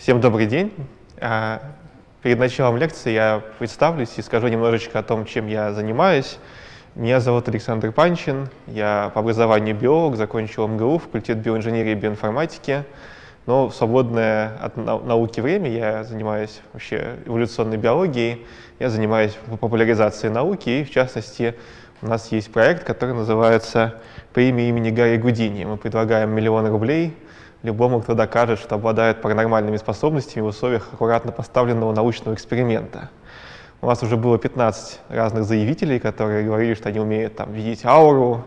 Всем добрый день. А, перед началом лекции я представлюсь и скажу немножечко о том, чем я занимаюсь. Меня зовут Александр Панчин, я по образованию биолог, закончил МГУ, факультет биоинженерии и биоинформатики. Но в свободное от науки время я занимаюсь вообще эволюционной биологией, я занимаюсь популяризацией науки, и в частности у нас есть проект, который называется «Премия имени Гарри Гудини». Мы предлагаем миллион рублей любому, кто докажет, что обладает паранормальными способностями в условиях аккуратно поставленного научного эксперимента. У нас уже было 15 разных заявителей, которые говорили, что они умеют там, видеть ауру,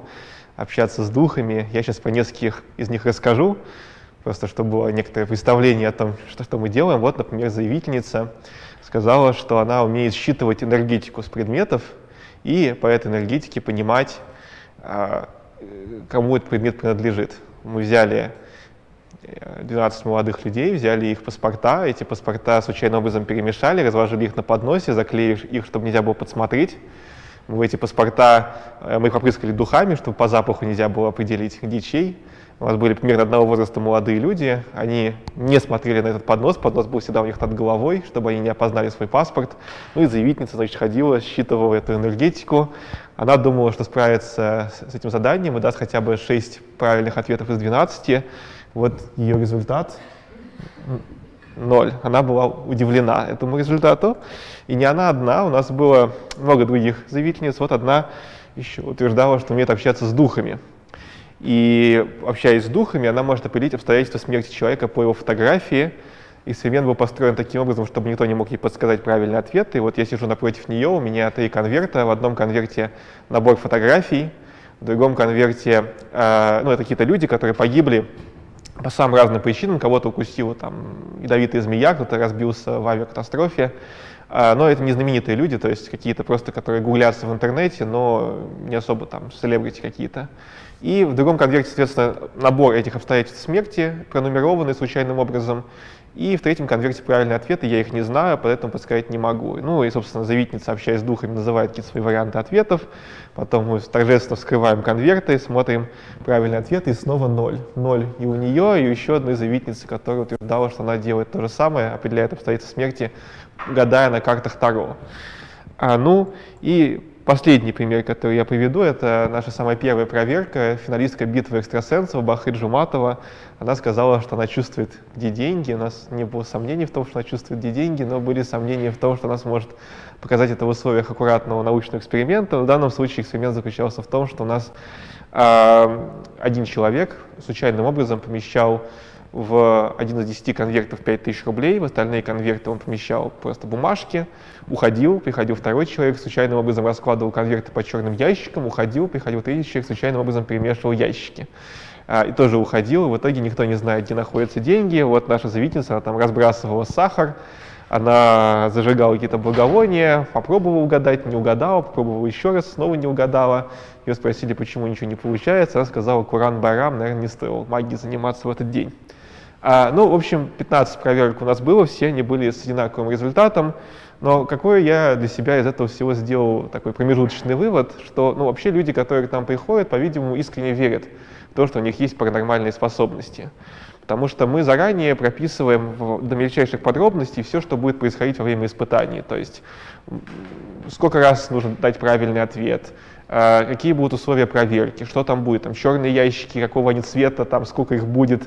общаться с духами. Я сейчас про нескольких из них расскажу, просто чтобы было некоторое представление о том, что, что мы делаем. Вот, например, заявительница сказала, что она умеет считывать энергетику с предметов и по этой энергетике понимать, а, кому этот предмет принадлежит. Мы взяли 12 молодых людей, взяли их паспорта, эти паспорта случайным образом перемешали, разложили их на подносе, заклеили их, чтобы нельзя было подсмотреть. Мы эти паспорта, э, мы их попрыскали духами, чтобы по запаху нельзя было определить, где чей. У нас были примерно одного возраста молодые люди, они не смотрели на этот поднос, поднос был всегда у них над головой, чтобы они не опознали свой паспорт. Ну и заявительница, значит, ходила, считывала эту энергетику. Она думала, что справится с этим заданием и даст хотя бы 6 правильных ответов из 12. Вот ее результат ноль. Она была удивлена этому результату. И не она одна, у нас было много других заявительниц. Вот одна еще утверждала, что умеет общаться с духами. И общаясь с духами, она может определить обстоятельства смерти человека по его фотографии. Эксперимент был построен таким образом, чтобы никто не мог ей подсказать правильный ответ. И вот я сижу напротив нее, у меня три конверта. В одном конверте набор фотографий, в другом конверте, э, ну, это какие-то люди, которые погибли по самым разным причинам. Кого-то укусила там ядовитая змея, кто-то разбился в авиакатастрофе. А, но это не знаменитые люди, то есть какие-то просто, которые гуглятся в интернете, но не особо там селебрити какие-то. И в другом конверте, соответственно, набор этих обстоятельств смерти, пронумерованный случайным образом. И в третьем конверте правильные ответы, я их не знаю, поэтому подсказать не могу. Ну и, собственно, заявительница, общаясь с духами, называет какие-то свои варианты ответов. Потом мы торжественно вскрываем конверты, смотрим правильные ответы, и снова ноль. Ноль и у нее, и еще одной заявительницы, которая утверждала, что она делает то же самое, определяет обстоятельства смерти, гадая на картах Таро. А, ну и Последний пример, который я приведу, это наша самая первая проверка, финалистка битвы экстрасенсов Бахы Джуматова. Она сказала, что она чувствует, где деньги. У нас не было сомнений в том, что она чувствует, где деньги, но были сомнения в том, что она сможет показать это в условиях аккуратного научного эксперимента. В данном случае эксперимент заключался в том, что у нас э, один человек случайным образом помещал в один из десяти конвертов 5000 рублей, в остальные конверты он помещал просто бумажки, уходил, приходил второй человек, случайным образом раскладывал конверты по черным ящикам, уходил, приходил третий человек, случайным образом перемешивал ящики. А, и тоже уходил, в итоге никто не знает, где находятся деньги. Вот наша заявительница, она там разбрасывала сахар, она зажигала какие-то благовония, попробовала угадать, не угадала, попробовала еще раз, снова не угадала. Ее спросили, почему ничего не получается, она сказала, Куран Барам, наверное, не стоил магией заниматься в этот день. А, ну, в общем, 15 проверок у нас было, все они были с одинаковым результатом. Но какой я для себя из этого всего сделал такой промежуточный вывод, что ну, вообще люди, которые к нам приходят, по-видимому, искренне верят в то, что у них есть паранормальные способности. Потому что мы заранее прописываем в, до мельчайших подробностей все, что будет происходить во время испытаний. То есть сколько раз нужно дать правильный ответ, какие будут условия проверки, что там будет, там черные ящики, какого они цвета, там сколько их будет.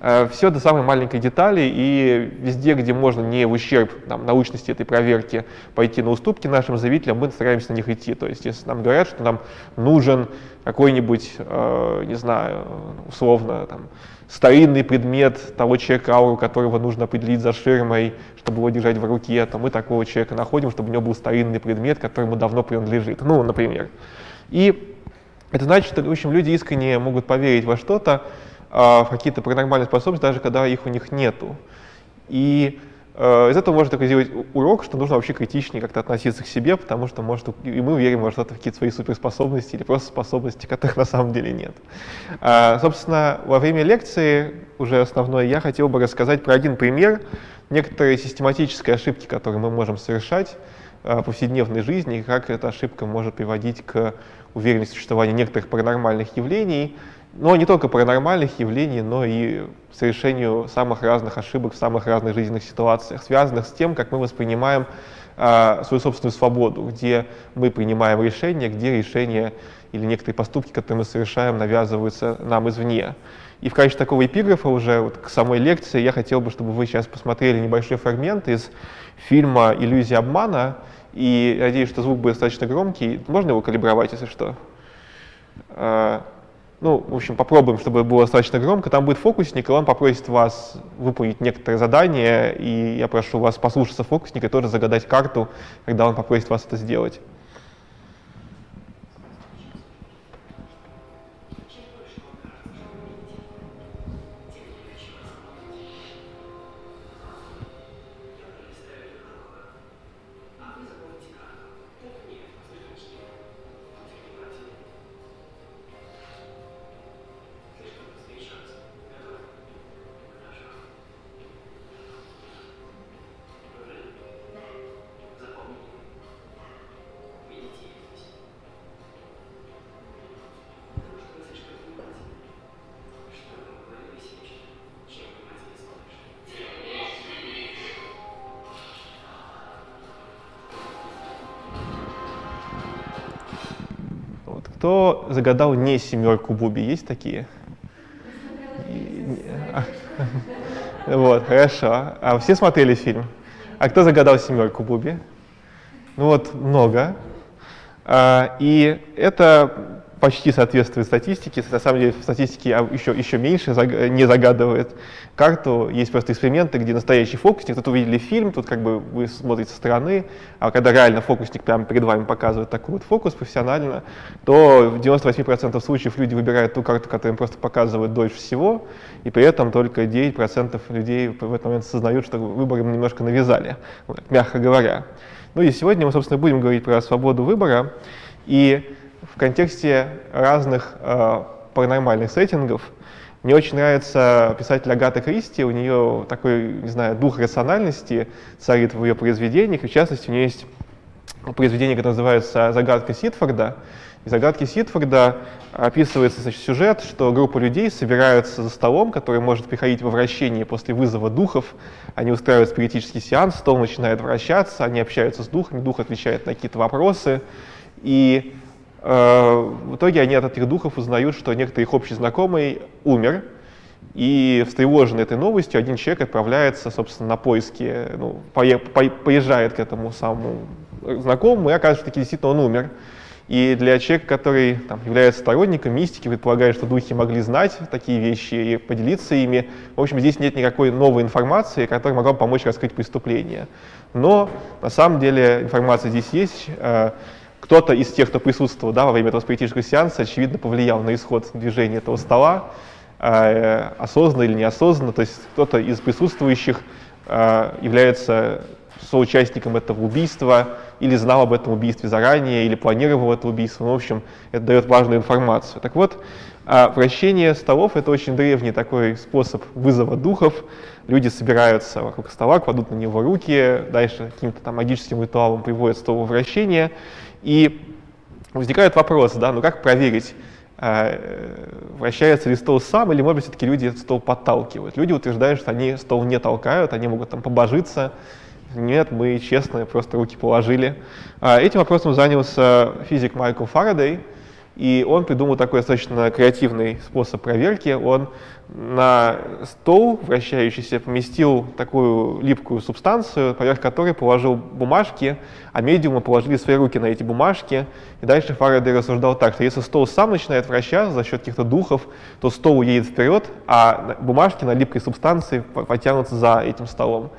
А, Все до самой маленькой детали, и везде, где можно не в ущерб там, научности этой проверки пойти на уступки нашим заявителям, мы стараемся на них идти. То есть если нам говорят, что нам нужен какой-нибудь, э, не знаю, условно, там, старинный предмет того человека, ауру которого нужно определить за ширмой, чтобы его держать в руке, то мы такого человека находим, чтобы у него был старинный предмет, который ему давно принадлежит. Ну, например. И это значит, что, в общем, люди искренне могут поверить во что-то, а, в какие-то паранормальные способности, даже когда их у них нету. И из этого можно такой сделать урок, что нужно вообще критичнее как-то относиться к себе, потому что, может, и мы верим что-то, в какие-то свои суперспособности или просто способности, которых на самом деле нет. А, собственно, во время лекции, уже основной, я хотел бы рассказать про один пример, некоторые систематические ошибки, которые мы можем совершать, Э, повседневной жизни и как эта ошибка может приводить к уверенность в существовании некоторых паранормальных явлений, но не только паранормальных явлений, но и совершению самых разных ошибок в самых разных жизненных ситуациях, связанных с тем, как мы воспринимаем а, свою собственную свободу, где мы принимаем решения, где решения или некоторые поступки, которые мы совершаем, навязываются нам извне. И в качестве такого эпиграфа уже вот к самой лекции я хотел бы, чтобы вы сейчас посмотрели небольшой фрагмент из фильма «Иллюзия обмана», и надеюсь, что звук будет достаточно громкий. Можно его калибровать, если что? Ну, в общем, попробуем, чтобы было достаточно громко. Там будет фокусник, и он попросит вас выполнить некоторые задания, и я прошу вас послушаться фокусника и тоже загадать карту, когда он попросит вас это сделать. Кто загадал не семерку Буби? Есть такие? Вот, хорошо. А все смотрели фильм? А кто загадал семерку Буби? Ну вот, много. А, и это почти соответствует статистике. На самом деле в статистике еще, еще меньше не загадывает карту. Есть просто эксперименты, где настоящий фокусник, тут увидели фильм, тут как бы вы смотрите со стороны, а когда реально фокусник прямо перед вами показывает такой вот фокус профессионально, то в 98% случаев люди выбирают ту карту, которая им просто показывает дольше всего, и при этом только 9% людей в этот момент осознают, что выбор им немножко навязали, мягко говоря. Ну и сегодня мы, собственно, будем говорить про свободу выбора. И контексте разных э, паранормальных сеттингов. Мне очень нравится писатель Агата Кристи, у нее такой, не знаю, дух рациональности царит в ее произведениях, и в частности у нее есть произведение, которое называется «Загадка Ситфорда». И в «Загадке Ситфорда» описывается значит, сюжет, что группа людей собираются за столом, который может приходить во вращение после вызова духов. Они устраивают спиритический сеанс, стол начинает вращаться, они общаются с духами, дух отвечает на какие-то вопросы. И в итоге они от этих духов узнают, что некоторый их общий знакомый умер, и встревоженный этой новостью один человек отправляется, собственно, на поиски, ну, поезжает к этому самому знакомому, и оказывается, что действительно он умер. И для человека, который там, является сторонником мистики, предполагает, что духи могли знать такие вещи и поделиться ими, в общем, здесь нет никакой новой информации, которая могла бы помочь раскрыть преступление. Но на самом деле информация здесь есть. Кто-то из тех, кто присутствовал да, во время этого спиритического сеанса, очевидно, повлиял на исход движения этого стола, э, осознанно или неосознанно. То есть кто-то из присутствующих э, является соучастником этого убийства, или знал об этом убийстве заранее, или планировал это убийство. Ну, в общем, это дает важную информацию. Так вот, э, вращение столов — это очень древний такой способ вызова духов. Люди собираются вокруг стола, кладут на него руки, дальше каким-то там магическим ритуалом приводят стол в вращение. И возникает вопрос, да, ну как проверить, э, вращается ли стол сам, или, может быть, все-таки люди стол подталкивают. Люди утверждают, что они стол не толкают, они могут там побожиться. Нет, мы честно просто руки положили. А этим вопросом занялся физик Майкл Фарадей, и он придумал такой достаточно креативный способ проверки. Он на стол вращающийся поместил такую липкую субстанцию, поверх которой положил бумажки, а медиумы положили свои руки на эти бумажки. И дальше Фарадей рассуждал так, что если стол сам начинает вращаться за счет каких-то духов, то стол уедет вперед, а бумажки на липкой субстанции потянутся за этим столом.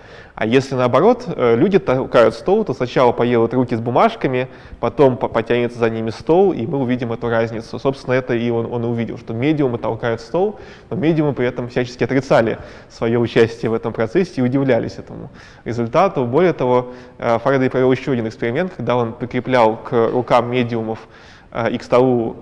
А если наоборот, э, люди толкают стол, то сначала поедут руки с бумажками, потом потянется за ними стол, и мы увидим эту разницу. Собственно, это и он, он увидел, что медиумы толкают стол, но медиумы при этом всячески отрицали свое участие в этом процессе и удивлялись этому результату. Более того, э, Фарадей провел еще один эксперимент, когда он прикреплял к рукам медиумов э, и к столу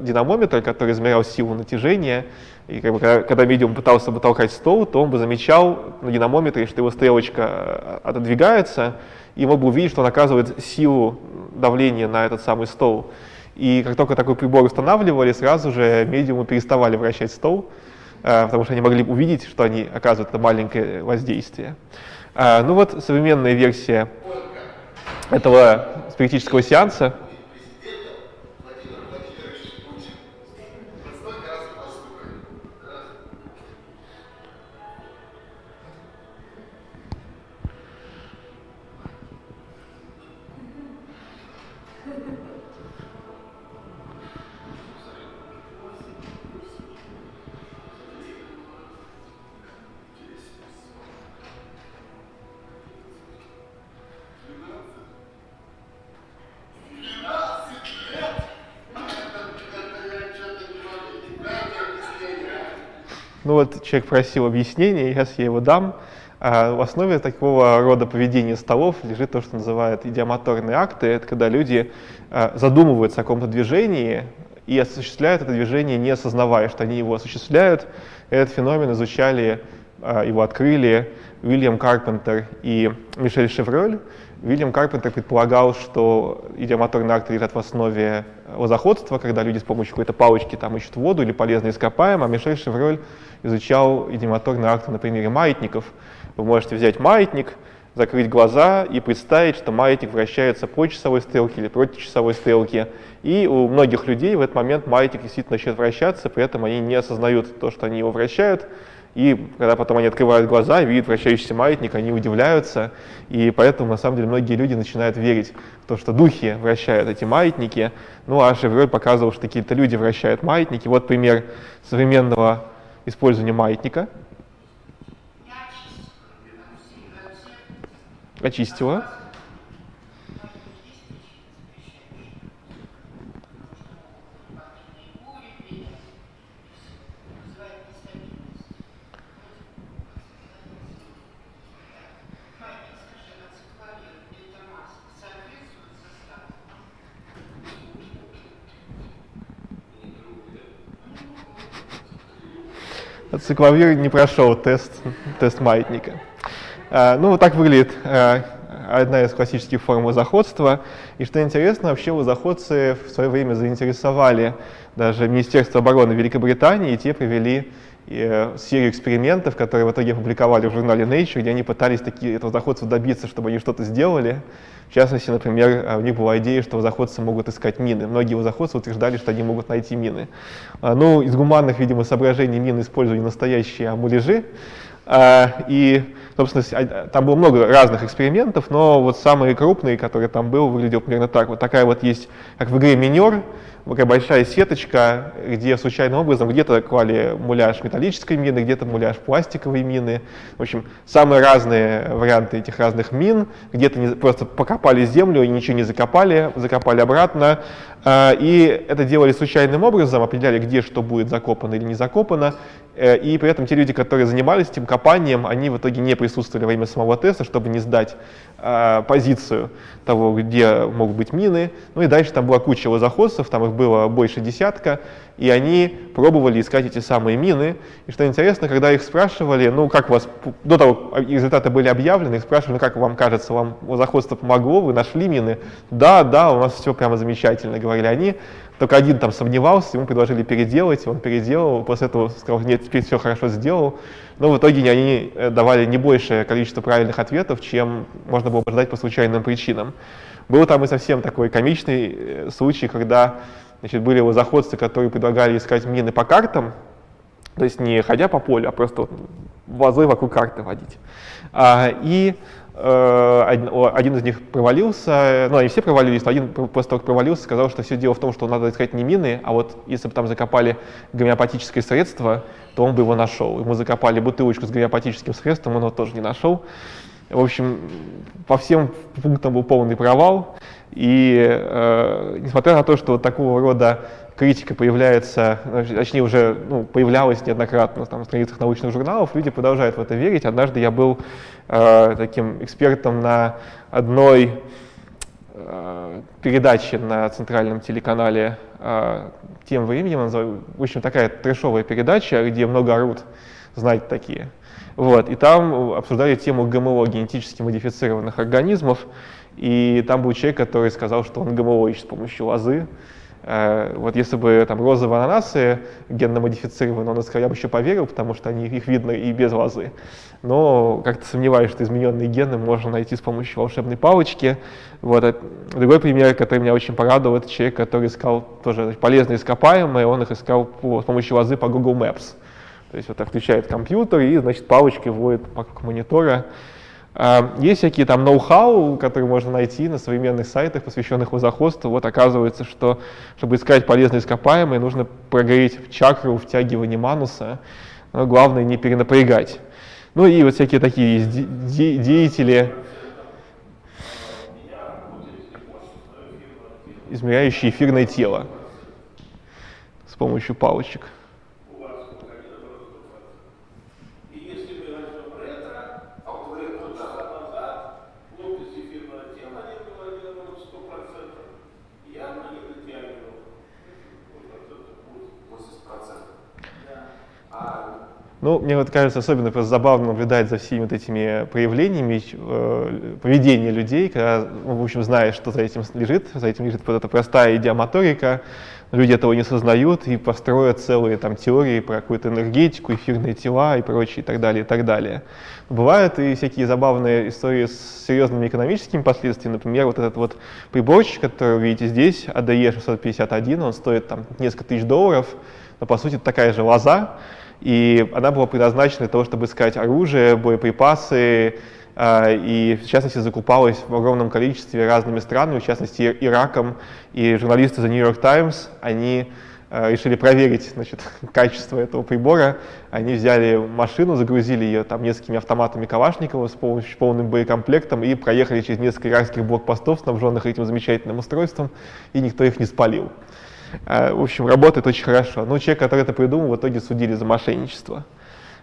динамометр, который измерял силу натяжения, и как бы, когда, когда медиум пытался бы толкать стол, то он бы замечал на динамометре, что его стрелочка э, отодвигается, и мог бы увидеть, что он оказывает силу давления на этот самый стол. И как только такой прибор устанавливали, сразу же медиумы переставали вращать стол, э, потому что они могли увидеть, что они оказывают это маленькое воздействие. Ну вот современная версия этого спиритического сеанса человек просил объяснения, сейчас я его дам. А в основе такого рода поведения столов лежит то, что называют идиомоторные акты. Это когда люди а, задумываются о каком-то движении и осуществляют это движение, не осознавая, что они его осуществляют. Этот феномен изучали, а, его открыли Уильям Карпентер и Мишель Шевроль. Вильям Карпентер предполагал, что идиомоторные акты лежат в основе лозоходства, когда люди с помощью какой-то палочки там ищут воду или полезные ископаемые, а Мишель Шевроль изучал идиомоторные акты на примере маятников. Вы можете взять маятник, закрыть глаза и представить, что маятник вращается по часовой стрелке или против часовой стрелки. И у многих людей в этот момент маятник действительно начнет вращаться, при этом они не осознают то, что они его вращают, и когда потом они открывают глаза видят вращающийся маятник, они удивляются. И поэтому, на самом деле, многие люди начинают верить в то, что духи вращают эти маятники. Ну, а Шевроль показывал, что какие-то люди вращают маятники. Вот пример современного использования маятника. Очистила. Цикловир не прошел тест, тест маятника. А, ну, вот так выглядит а, одна из классических форм лозоходства. И что интересно, вообще лозоходцы в свое время заинтересовали даже Министерство обороны Великобритании, и те провели серию экспериментов, которые в итоге опубликовали в журнале Nature, где они пытались такие лозоходцев добиться, чтобы они что-то сделали. В частности, например, у них была идея, что заходцы могут искать мины. Многие заходцы утверждали, что они могут найти мины. А, ну, из гуманных, видимо, соображений мины использовали настоящие амулежи. А, и, собственно, а, там было много разных экспериментов, но вот самый крупный, который там был, выглядел примерно так. Вот такая вот есть, как в игре «Минер», такая большая сеточка, где случайным образом где-то клали муляж металлической мины, где-то муляж пластиковой мины. В общем, самые разные варианты этих разных мин. Где-то просто покопали землю и ничего не закопали, закопали обратно. А, и это делали случайным образом, определяли, где что будет закопано или не закопано. Э, и при этом те люди, которые занимались этим копанием, они в итоге не присутствовали во время самого теста, чтобы не сдать э, позицию того, где могут быть мины. Ну и дальше там была куча лозоходцев, там их было больше десятка, и они пробовали искать эти самые мины. И что интересно, когда их спрашивали, ну как вас, до того, как результаты были объявлены, их спрашивали, ну как вам кажется, вам лозоходство помогло, вы нашли мины? Да, да, у нас все прямо замечательно, говорили они. Только один там сомневался, ему предложили переделать, он переделал, после этого сказал, нет, теперь все хорошо сделал. Но в итоге они э, давали не большее количество правильных ответов, чем можно было бы по случайным причинам. Был там и совсем такой комичный э, случай, когда значит, были заходцы, которые предлагали искать мины по картам, то есть не ходя по полю, а просто вот вазы вокруг карты водить. А, и Э, один из них провалился, ну они все провалились, но один после того, как провалился, сказал, что все дело в том, что надо искать не мины, а вот если бы там закопали гомеопатическое средство, то он бы его нашел. Ему закопали бутылочку с гомеопатическим средством, он его тоже не нашел. В общем, по всем пунктам был полный провал. И э, несмотря на то, что вот такого рода критика появляется, точнее уже ну, появлялась неоднократно там, на страницах научных журналов, люди продолжают в это верить. Однажды я был э, таким экспертом на одной э, передаче на центральном телеканале э, тем временем, в общем, такая трешовая передача, где много орут, знать такие. Вот, и там обсуждали тему ГМО, генетически модифицированных организмов, и там был человек, который сказал, что он ГМО с помощью лозы, Э, вот если бы там розовые ананасы генно модифицированы, он сказал, я бы еще поверил, потому что они, их видно и без лозы. Но как-то сомневаюсь, что измененные гены можно найти с помощью волшебной палочки. Вот. А другой пример, который меня очень порадовал, это человек, который искал тоже полезные ископаемые, он их искал по, с помощью лозы по Google Maps. То есть вот включает компьютер и, значит, палочкой вводит вокруг монитора. А, есть всякие там ноу-хау, которые можно найти на современных сайтах, посвященных лозоходству. Вот оказывается, что чтобы искать полезные ископаемые, нужно прогореть чакру втягивания мануса. Но главное не перенапрягать. Ну и вот всякие такие есть де деятели, измеряющие эфирное тело с помощью палочек. Ну, мне вот кажется особенно просто забавно наблюдать за всеми вот этими проявлениями э, поведения людей, когда, ну, в общем, знаешь, что за этим лежит, за этим лежит вот эта простая идеомоторика, люди этого не сознают и построят целые там теории про какую-то энергетику, эфирные тела и прочее, и так далее, и так далее. Бывают и всякие забавные истории с серьезными экономическими последствиями, например, вот этот вот приборчик, который вы видите здесь, ADE 651, он стоит там несколько тысяч долларов, но по сути такая же лоза, и она была предназначена для того, чтобы искать оружие, боеприпасы, а, и в частности закупалась в огромном количестве разными странами, в частности Ираком, и журналисты The New York Times, они а, решили проверить значит, качество этого прибора. Они взяли машину, загрузили ее там несколькими автоматами Калашникова с полным боекомплектом и проехали через несколько иракских блокпостов, снабженных этим замечательным устройством, и никто их не спалил. А, в общем, работает очень хорошо. Но человек, который это придумал, в итоге судили за мошенничество.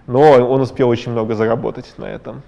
Но он успел очень много заработать на этом.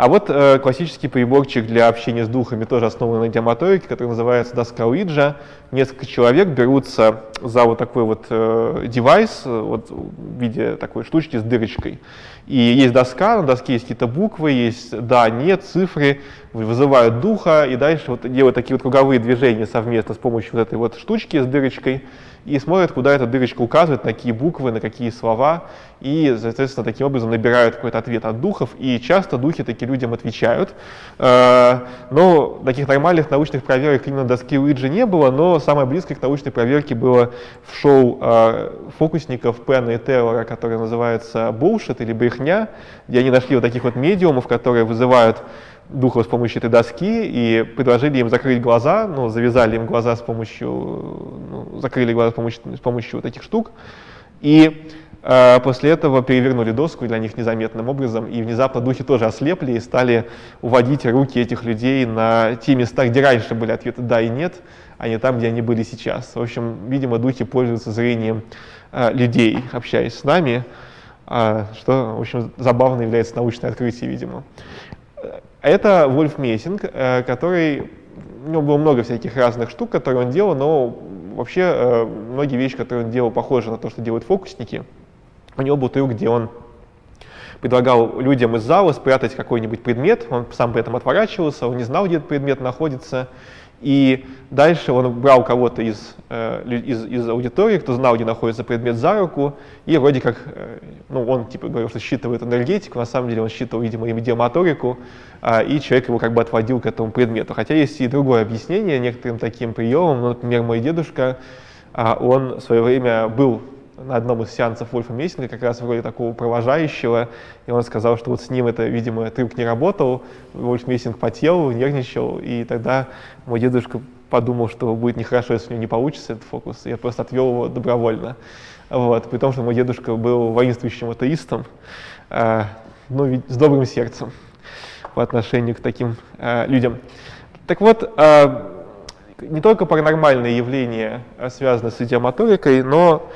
А вот э, классический приборчик для общения с духами, тоже основанный на диамоторике, который называется доска Уиджа. Несколько человек берутся за вот такой вот э, девайс, э, вот в виде такой штучки с дырочкой. И есть доска, на доске есть какие-то буквы, есть да, нет, цифры, вызывают духа, и дальше вот делают такие вот круговые движения совместно с помощью вот этой вот штучки с дырочкой и смотрят, куда эта дырочка указывает, на какие буквы, на какие слова, и, соответственно, таким образом набирают какой-то ответ от духов, и часто духи таким людям отвечают. Э, но таких нормальных научных проверок именно доски Уиджи не было, но самое близкое к научной проверке было в шоу э, фокусников Пенна и Тейлора, которое называется «Bullshit» или «Брехня», где они нашли вот таких вот медиумов, которые вызывают духов с помощью этой доски и предложили им закрыть глаза, ну, завязали им глаза с помощью, ну, закрыли глаза с помощью, с помощью вот таких штук, и э, после этого перевернули доску для них незаметным образом, и внезапно духи тоже ослепли и стали уводить руки этих людей на те места, где раньше были ответы «да» и «нет», а не там, где они были сейчас. В общем, видимо, духи пользуются зрением э, людей, общаясь с нами, э, что, в общем, забавно является научное открытие, видимо. Это Вольф Мессинг, э, который, у него было много всяких разных штук, которые он делал, но вообще э, многие вещи, которые он делал, похожи на то, что делают фокусники. У него был трюк, где он предлагал людям из зала спрятать какой-нибудь предмет, он сам при этом отворачивался, он не знал, где этот предмет находится, и дальше он брал кого-то из, э, из, из аудитории, кто знал, где находится предмет за руку, и вроде как, э, ну, он типа говорил, что считывает энергетику, на самом деле он считывал, видимо, идиомоторику, э, и человек его как бы отводил к этому предмету. Хотя есть и другое объяснение некоторым таким приемам. Ну, например, мой дедушка, э, он в свое время был на одном из сеансов Вольфа Мессинга, как раз вроде такого провожающего, и он сказал, что вот с ним это, видимо, трюк не работал, Вольф Мессинг потел, нервничал, и тогда мой дедушка подумал, что будет нехорошо, если у него не получится этот фокус, я просто отвел его добровольно. Вот, при том, что мой дедушка был воинствующим атеистом, э, ну, с добрым сердцем по отношению к таким э, людям. Так вот, э, не только паранормальные явления связаны с идиомоторикой, но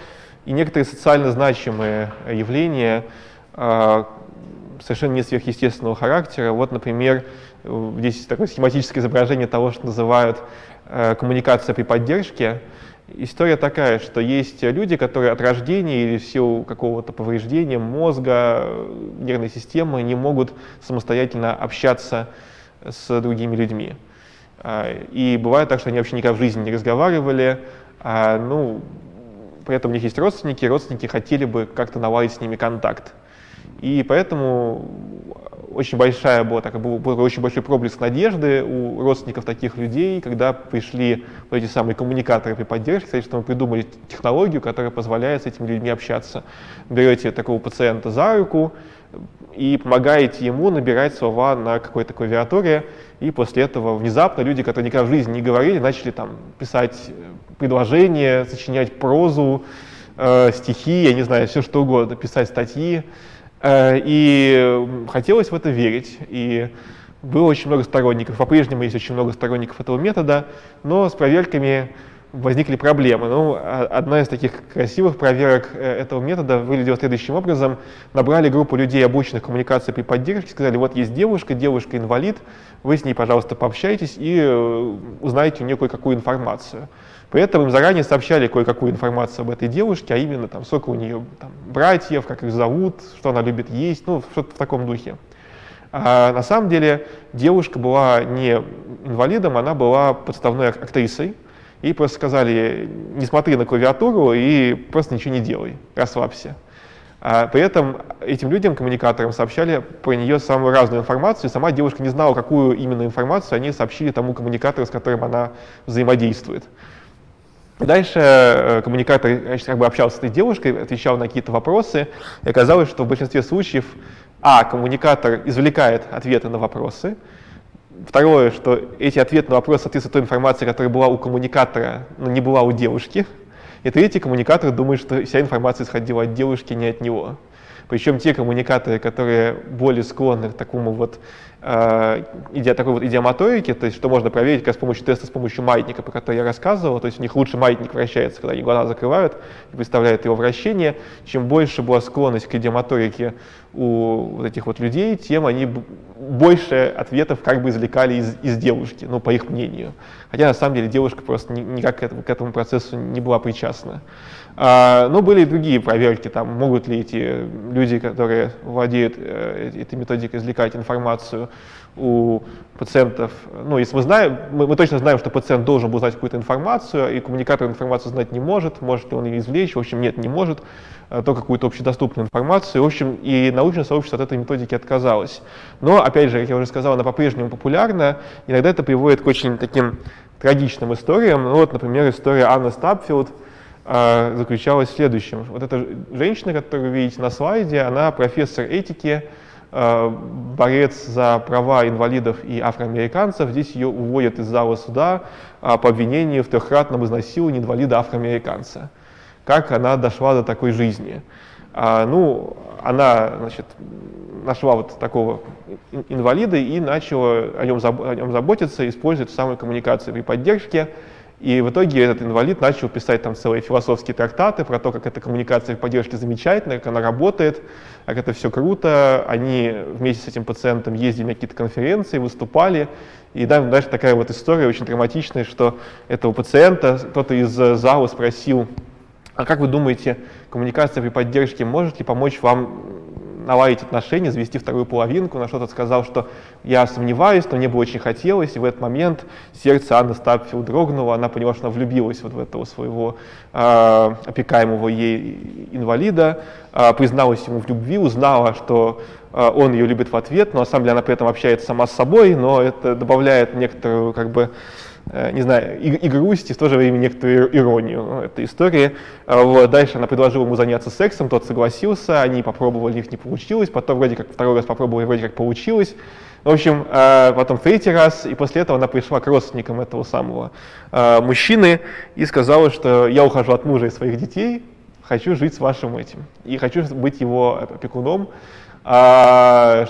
и некоторые социально значимые явления э, совершенно не сверхъестественного характера. Вот, например, здесь такое схематическое изображение того, что называют э, коммуникация при поддержке. История такая, что есть люди, которые от рождения или в силу какого-то повреждения мозга, нервной системы не могут самостоятельно общаться с другими людьми. И бывает так, что они вообще никогда в жизни не разговаривали, А, ну, при этом у них есть родственники, родственники хотели бы как-то наладить с ними контакт. И поэтому очень большая была, так, был, очень большой проблеск надежды у родственников таких людей, когда пришли вот эти самые коммуникаторы при поддержке, сказать, что мы придумали технологию, которая позволяет с этими людьми общаться. Берете такого пациента за руку и помогаете ему набирать слова на какой-то клавиатуре, и после этого внезапно люди, которые никогда в жизни не говорили, начали там писать э, предложения, сочинять прозу, э, стихи, я не знаю, все что угодно, писать статьи. Э, и хотелось в это верить. И было очень много сторонников, по-прежнему есть очень много сторонников этого метода, но с проверками возникли проблемы. Ну, а, одна из таких красивых проверок э, этого метода выглядела следующим образом. Набрали группу людей, обученных коммуникации при поддержке, сказали, вот есть девушка, девушка инвалид, вы с ней, пожалуйста, пообщайтесь и э, узнаете у нее кое-какую информацию. При этом им заранее сообщали кое-какую информацию об этой девушке, а именно там, сколько у нее там, братьев, как их зовут, что она любит есть, ну, что-то в таком духе. А на самом деле девушка была не инвалидом, она была подставной актрисой. И просто сказали, не смотри на клавиатуру и просто ничего не делай, расслабься. А при этом этим людям, коммуникаторам, сообщали про нее самую разную информацию, сама девушка не знала, какую именно информацию они сообщили тому коммуникатору, с которым она взаимодействует. Дальше э, коммуникатор значит, как бы общался с этой девушкой, отвечал на какие-то вопросы, и оказалось, что в большинстве случаев, а, коммуникатор извлекает ответы на вопросы, второе, что эти ответы на вопросы соответствуют той информации, которая была у коммуникатора, но не была у девушки, и третий коммуникатор думает, что вся информация исходила от девушки, не от него. Причем те коммуникаторы, которые более склонны к такому вот э, иде, такой вот идиомоторике, то есть что можно проверить как с помощью теста, с помощью маятника, про который я рассказывал, то есть у них лучше маятник вращается, когда они глаза закрывают и представляют его вращение. Чем больше была склонность к идиомоторике у вот этих вот людей, тем они больше ответов как бы извлекали из, из девушки, ну, по их мнению. Хотя на самом деле девушка просто никак к этому, к этому процессу не была причастна. А, но были и другие проверки, там, могут ли эти люди, которые владеют э, этой методикой, извлекать информацию у пациентов. Ну, если мы знаем, мы, мы точно знаем, что пациент должен был знать какую-то информацию, и коммуникатор информацию знать не может, может ли он ее извлечь, в общем, нет, не может, а то какую-то общедоступную информацию. В общем, и научное сообщество от этой методики отказалось. Но, опять же, как я уже сказал, она по-прежнему популярна, иногда это приводит к очень таким трагичным историям. Ну, вот, например, история Анны Стапфилд, заключалась в следующем. Вот эта женщина, которую вы видите на слайде, она профессор этики, а, борец за права инвалидов и афроамериканцев. Здесь ее уводят из зала суда по обвинению в трехкратном изнасиловании инвалида-афроамериканца. Как она дошла до такой жизни? А, ну, она, значит, нашла вот такого инвалида и начала о нем, заботиться, используя самую коммуникацию при поддержке. И в итоге этот инвалид начал писать там целые философские трактаты про то, как эта коммуникация в поддержке замечательная, как она работает, как это все круто. Они вместе с этим пациентом ездили на какие-то конференции, выступали. И дальше такая вот история очень драматичная, что этого пациента кто-то из зала спросил, а как вы думаете, коммуникация при поддержке может ли помочь вам наладить отношения, завести вторую половинку, на что-то сказал, что я сомневаюсь, но мне бы очень хотелось, и в этот момент сердце Анны Стапфилд дрогнуло, она поняла, что она влюбилась вот в этого своего э, опекаемого ей инвалида, э, призналась ему в любви, узнала, что э, он ее любит в ответ, но на самом деле она при этом общается сама с собой, но это добавляет некоторую как бы не знаю, и, и грусть, и в то же время некоторую иронию этой истории. А вот. Дальше она предложила ему заняться сексом, тот согласился, они попробовали, у них не получилось, потом вроде как второй раз попробовали, вроде как получилось. В общем, э, потом третий раз, и после этого она пришла к родственникам этого самого э, мужчины и сказала, что я ухожу от мужа и своих детей, хочу жить с вашим этим, и хочу быть его опекуном. А,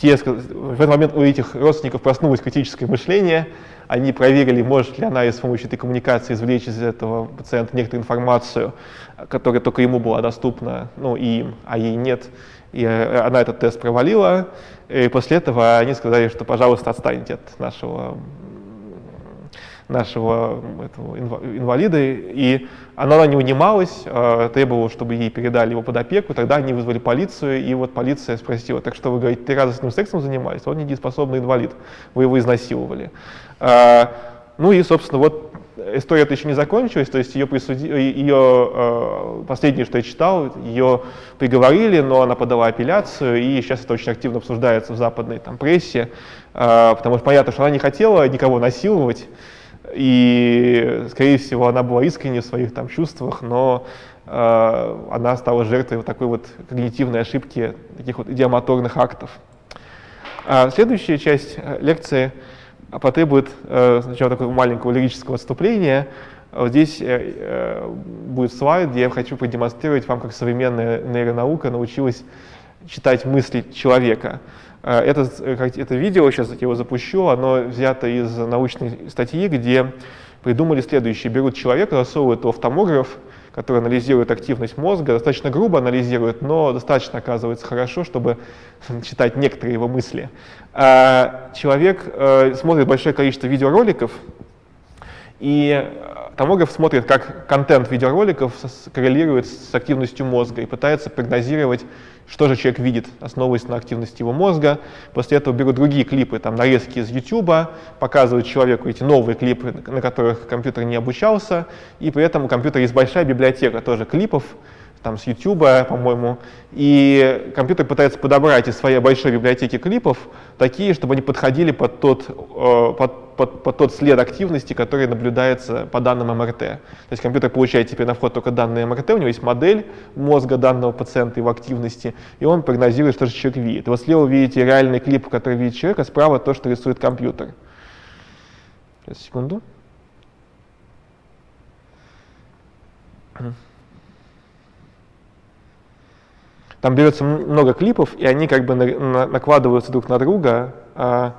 те, в этот момент у этих родственников проснулось критическое мышление, они проверили, может ли она с помощью этой коммуникации извлечь из этого пациента некоторую информацию, которая только ему была доступна, ну и им, а ей нет. И э, она этот тест провалила, и после этого они сказали, что, пожалуйста, отстаньте от нашего нашего этого инвалида, и она не унималась, э, требовала, чтобы ей передали его под опеку, тогда они вызвали полицию, и вот полиция спросила, так что вы говорите, с ним сексом занимались, он недееспособный инвалид, вы его изнасиловали. Э, ну и, собственно, вот история эта еще не закончилась, то есть ее, присуди... ее э, последнее, что я читал, ее приговорили, но она подала апелляцию, и сейчас это очень активно обсуждается в западной там, прессе, э, потому что понятно, что она не хотела никого насиловать, и, скорее всего, она была искренне в своих там чувствах, но э, она стала жертвой вот такой вот когнитивной ошибки, таких вот идиомоторных актов. А следующая часть э, лекции потребует э, сначала такого маленького лирического отступления. Вот здесь э, будет слайд, где я хочу продемонстрировать вам, как современная нейронаука научилась читать мысли человека. Это, это видео, сейчас я его запущу, оно взято из научной статьи, где придумали следующее. Берут человека, засовывают его в томограф, который анализирует активность мозга, достаточно грубо анализирует, но достаточно оказывается хорошо, чтобы читать некоторые его мысли. А человек э, смотрит большое количество видеороликов, и томограф смотрит, как контент видеороликов коррелирует с активностью мозга и пытается прогнозировать, что же человек видит, основываясь на активности его мозга. После этого берут другие клипы, там нарезки из YouTube, показывают человеку эти новые клипы, на которых компьютер не обучался, и при этом у компьютера есть большая библиотека тоже клипов, там с YouTube, по-моему, и компьютер пытается подобрать из своей большой библиотеки клипов такие, чтобы они подходили под тот, э, под, под, под тот след активности, который наблюдается по данным МРТ. То есть компьютер получает теперь на вход только данные МРТ, у него есть модель мозга данного пациента, его активности, и он прогнозирует, что же человек видит. И вот слева вы видите реальный клип, который видит человек, а справа то, что рисует компьютер. Сейчас, секунду. Там берется много клипов, и они как бы на, на, накладываются друг на друга. А,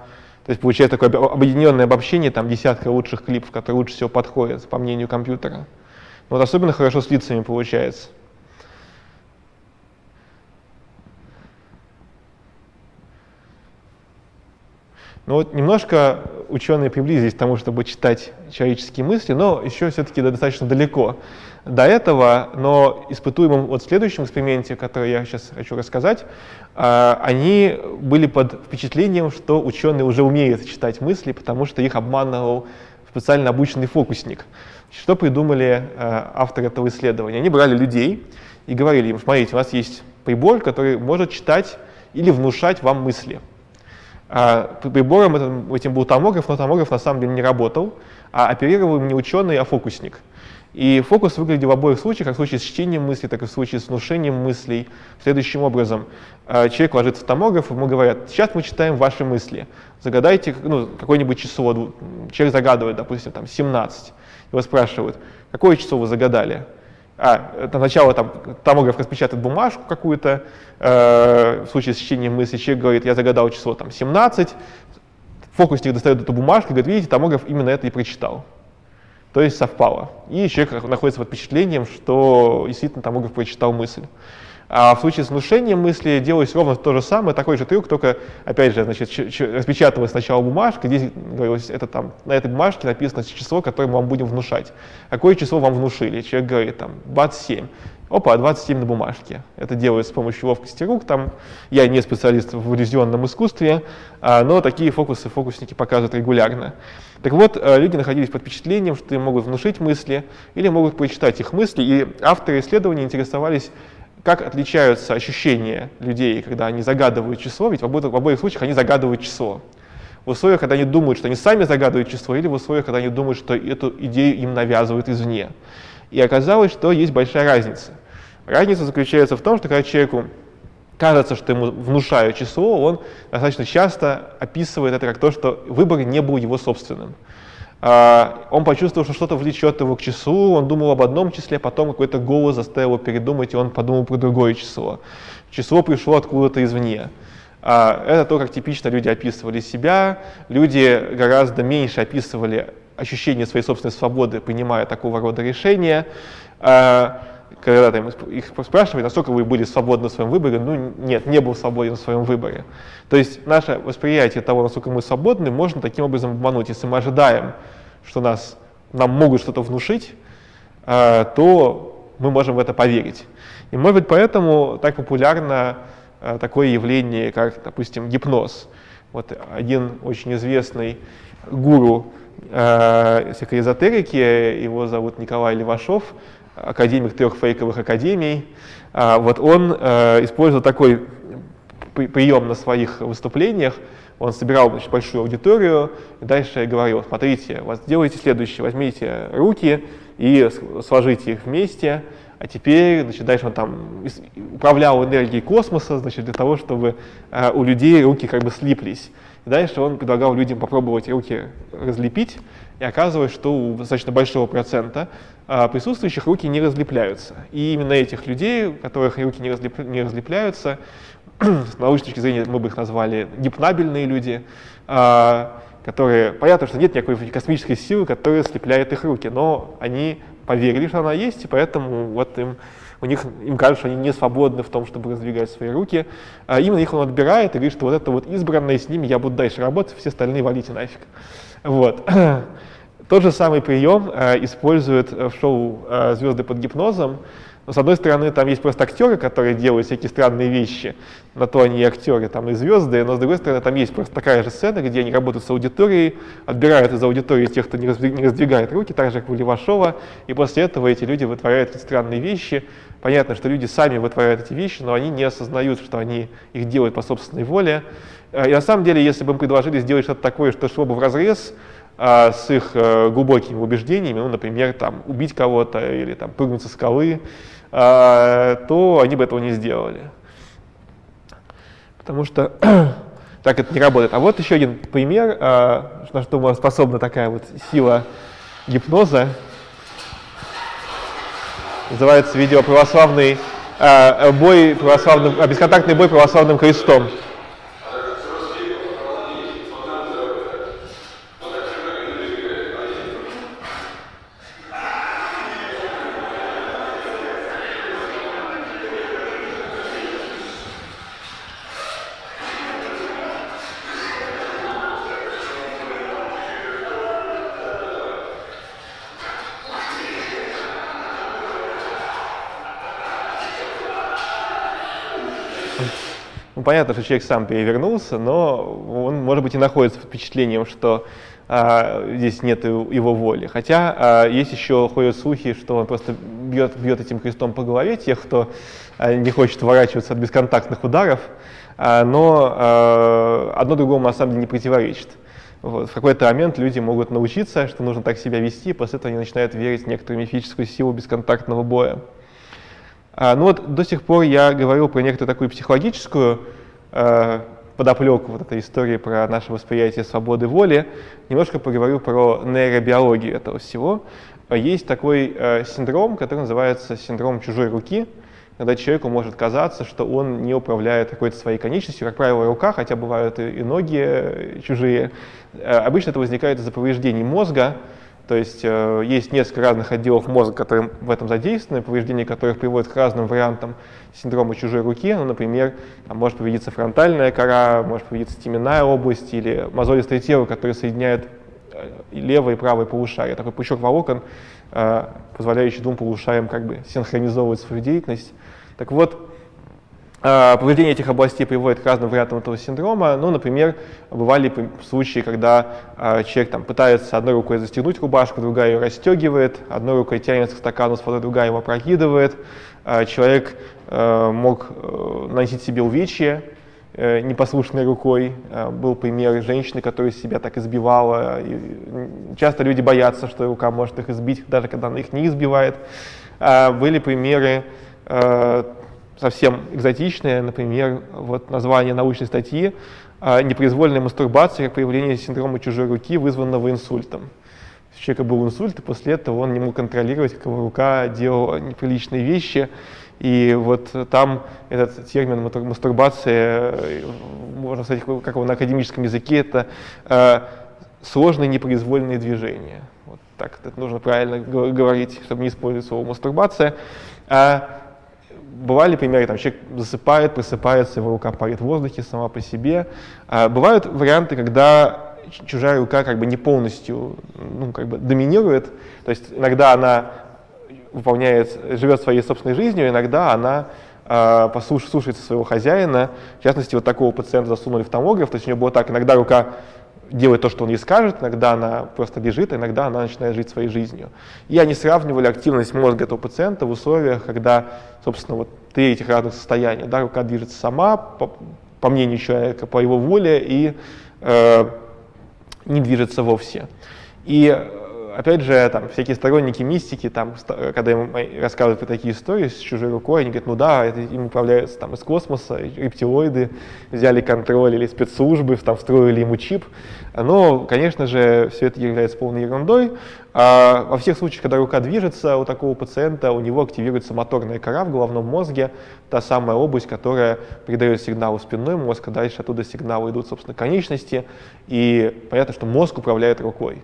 то есть получается такое объединенное обобщение там десятка лучших клипов, которые лучше всего подходят, по мнению компьютера. Вот особенно хорошо с лицами получается. Ну вот немножко ученые приблизились к тому, чтобы читать человеческие мысли, но еще все-таки достаточно далеко до этого, но испытуемым вот в следующем эксперименте, который я сейчас хочу рассказать, а, они были под впечатлением, что ученые уже умеют читать мысли, потому что их обманывал специально обученный фокусник. Что придумали а, авторы этого исследования? Они брали людей и говорили им, смотрите, у нас есть прибор, который может читать или внушать вам мысли. А, прибором этим, этим был томограф, но томограф на самом деле не работал, а оперировал не ученый, а фокусник. И фокус выглядел в обоих случаях, как в случае с чтением мыслей, так и в случае с внушением мыслей. Следующим образом, э, человек ложится в томограф, ему говорят, сейчас мы читаем ваши мысли, загадайте ну, какое-нибудь число. Человек загадывает, допустим, там 17. Его спрашивают, какое число вы загадали? А, это сначала там томограф распечатает бумажку какую-то, э, в случае с чтением мысли человек говорит, я загадал число там 17, фокусник достает эту бумажку и говорит, видите, томограф именно это и прочитал то есть совпало. И человек находится под впечатлением, что действительно томограф прочитал мысль. А в случае с внушением мысли делалось ровно то же самое, такой же трюк, только, опять же, значит, распечатывалась сначала бумажка, здесь говорилось, это там, на этой бумажке написано число, которое мы вам будем внушать. Какое число вам внушили? Человек говорит, там, 27. Опа, 27 на бумажке. Это делают с помощью ловкости рук. Там я не специалист в иллюзионном искусстве, а, но такие фокусы фокусники показывают регулярно. Так вот, э, люди находились под впечатлением, что им могут внушить мысли или могут прочитать их мысли, и авторы исследований интересовались, как отличаются ощущения людей, когда они загадывают число, ведь в обоих, в обоих случаях они загадывают число. В условиях, когда они думают, что они сами загадывают число, или в условиях, когда они думают, что эту идею им навязывают извне. И оказалось, что есть большая разница. Разница заключается в том, что когда человеку кажется, что ему внушают число, он достаточно часто описывает это как то, что выбор не был его собственным. А, он почувствовал, что что-то влечет его к числу, он думал об одном числе, потом какой-то голос заставил его передумать, и он подумал про другое число. Число пришло откуда-то извне. А, это то, как типично люди описывали себя. Люди гораздо меньше описывали ощущение своей собственной свободы, принимая такого рода решения. А, когда там их спрашивали, насколько вы были свободны в своем выборе, ну нет, не был свободен в своем выборе. То есть наше восприятие того, насколько мы свободны, можно таким образом обмануть. Если мы ожидаем, что нас, нам могут что-то внушить, э, то мы можем в это поверить. И может быть поэтому так популярно э, такое явление, как, допустим, гипноз. Вот один очень известный гуру э, всякой эзотерики, его зовут Николай Левашов, академик трех фейковых академий. А, вот он э, использовал такой прием на своих выступлениях, он собирал значит, большую аудиторию. И дальше говорил, смотрите, вот делайте следующее, возьмите руки и сложите их вместе, а теперь, значит, дальше он там управлял энергией космоса, значит, для того, чтобы э, у людей руки как бы слиплись. И дальше он предлагал людям попробовать руки разлепить, и оказывалось, что у достаточно большого процента э, присутствующих руки не разлепляются. И именно этих людей, у которых руки не, разлеп, не разлепляются, с научной точки зрения мы бы их назвали гипнабельные люди, э, которые, понятно, что нет никакой космической силы, которая слепляет их руки, но они поверили, что она есть, и поэтому вот им, у них, им кажется, что они не свободны в том, чтобы раздвигать свои руки. А именно их он отбирает и говорит, что вот это вот избранное, с ними я буду дальше работать, все остальные валите нафиг. Вот. Тот же самый прием э, используют в шоу э, «Звезды под гипнозом», но, с одной стороны, там есть просто актеры, которые делают всякие странные вещи, на то они и актеры, там и звезды, но, с другой стороны, там есть просто такая же сцена, где они работают с аудиторией, отбирают из аудитории тех, кто не, раздвигает руки, так же, как у Левашова, и после этого эти люди вытворяют эти странные вещи. Понятно, что люди сами вытворяют эти вещи, но они не осознают, что они их делают по собственной воле. И на самом деле, если бы им предложили сделать что-то такое, что шло бы в разрез а, с их а, глубокими убеждениями, ну, например, там, убить кого-то или там, прыгнуть со скалы, то они бы этого не сделали. Потому что так это не работает. А вот еще один пример, а, на что способна такая вот сила гипноза. Называется видео «Православный а, бой православным, бесконтактный бой православным крестом». Понятно, что человек сам перевернулся, но он, может быть, и находится под впечатлением, что а, здесь нет его воли. Хотя а, есть еще ходят слухи, что он просто бьет, бьет этим крестом по голове тех, кто а, не хочет уворачиваться от бесконтактных ударов, а, но а, одно другому на самом деле не противоречит. Вот. В какой-то момент люди могут научиться, что нужно так себя вести, после этого они начинают верить в некоторую мифическую силу бесконтактного боя. А, ну вот до сих пор я говорил про некоторую такую психологическую э, подоплеку вот этой истории про наше восприятие свободы воли, немножко поговорю про нейробиологию этого всего. Есть такой э, синдром, который называется синдром чужой руки, когда человеку может казаться, что он не управляет какой-то своей конечностью, как правило, рука, хотя бывают и, и ноги э, чужие. Э, обычно это возникает из-за повреждений мозга, то есть э, есть несколько разных отделов мозга, которые в этом задействованы, повреждения которых приводят к разным вариантам синдрома чужой руки. Ну, например, там может повредиться фронтальная кора, может повредиться теменная область или мозолистое тело, которое соединяет э, левое и правое полушарие. Такой пучок волокон, э, позволяющий двум полушариям как бы синхронизовывать свою деятельность. Так вот, повреждение этих областей приводит к разным вариантам этого синдрома. Ну, например, бывали случаи, когда а, человек там, пытается одной рукой застегнуть рубашку, другая ее расстегивает, одной рукой тянется к стакану с водой, другая его опрокидывает. А, человек мог э, наносить себе увечья э, непослушной рукой. Был пример женщины, которая себя так избивала. И часто люди боятся, что рука может их избить, даже когда она их не избивает. Были примеры э, совсем экзотичные, например, вот название научной статьи «Непроизвольная мастурбация как проявление синдрома чужой руки, вызванного инсультом». У человека был инсульт, и после этого он не мог контролировать, как его рука делала неприличные вещи. И вот там этот термин мастурбация, можно сказать, как его на академическом языке, это э, сложные непроизвольные движения. Вот так это нужно правильно говорить, чтобы не использовать слово мастурбация. А бывали примеры, там человек засыпает, просыпается, его рука парит в воздухе сама по себе. А бывают варианты, когда чужая рука как бы не полностью ну, как бы доминирует, то есть иногда она выполняет, живет своей собственной жизнью, иногда она э, послуш, своего хозяина. В частности, вот такого пациента засунули в томограф, то есть у него было так, иногда рука делает то, что он ей скажет, иногда она просто лежит, а иногда она начинает жить своей жизнью. И они сравнивали активность мозга этого пациента в условиях, когда, собственно, вот три этих разных состояния. Да, рука движется сама, по, по мнению человека, по его воле, и э, не движется вовсе. И опять же, там, всякие сторонники мистики, там, когда им рассказывают про такие истории с чужой рукой, они говорят, ну да, это им управляются там, из космоса, рептилоиды взяли контроль или спецслужбы, там, встроили ему чип. Но, конечно же, все это является полной ерундой. А во всех случаях, когда рука движется у такого пациента, у него активируется моторная кора в головном мозге, та самая область, которая передает сигнал в спинной мозг, а дальше оттуда сигналы идут, собственно, конечности, и понятно, что мозг управляет рукой.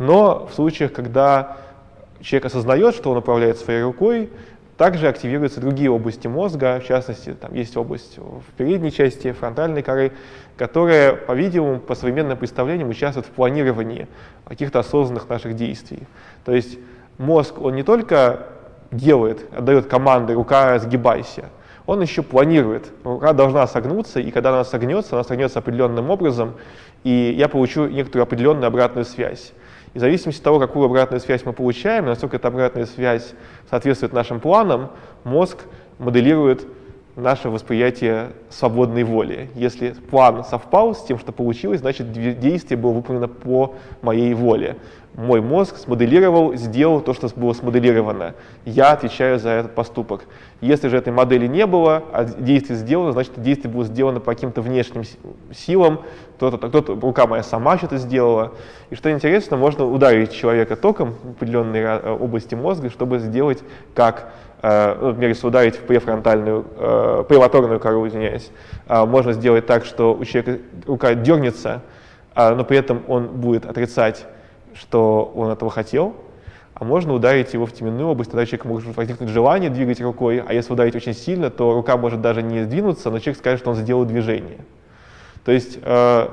Но в случаях, когда человек осознает, что он управляет своей рукой, также активируются другие области мозга, в частности, там есть область в передней части фронтальной коры, которая, по-видимому, по современным представлениям участвует в планировании каких-то осознанных наших действий. То есть мозг, он не только делает, отдает команды «рука, сгибайся», он еще планирует. Рука должна согнуться, и когда она согнется, она согнется определенным образом, и я получу некоторую определенную обратную связь. И в зависимости от того, какую обратную связь мы получаем, насколько эта обратная связь соответствует нашим планам, мозг моделирует наше восприятие свободной воли. Если план совпал с тем, что получилось, значит действие было выполнено по моей воле мой мозг смоделировал, сделал то, что было смоделировано. Я отвечаю за этот поступок. Если же этой модели не было, а действие сделано, значит, действие было сделано по каким-то внешним силам, кто-то, кто-то, рука моя сама что-то сделала. И что интересно, можно ударить человека током в определенной э, области мозга, чтобы сделать как э, ну, например, если ударить в префронтальную, э, преваторную кору, извиняюсь, можно сделать так, что у человека рука дернется, но при этом он будет отрицать что он этого хотел, а можно ударить его в теменную область, тогда человек может возникнуть желание двигать рукой, а если ударить очень сильно, то рука может даже не сдвинуться, но человек скажет, что он сделал движение. То есть э,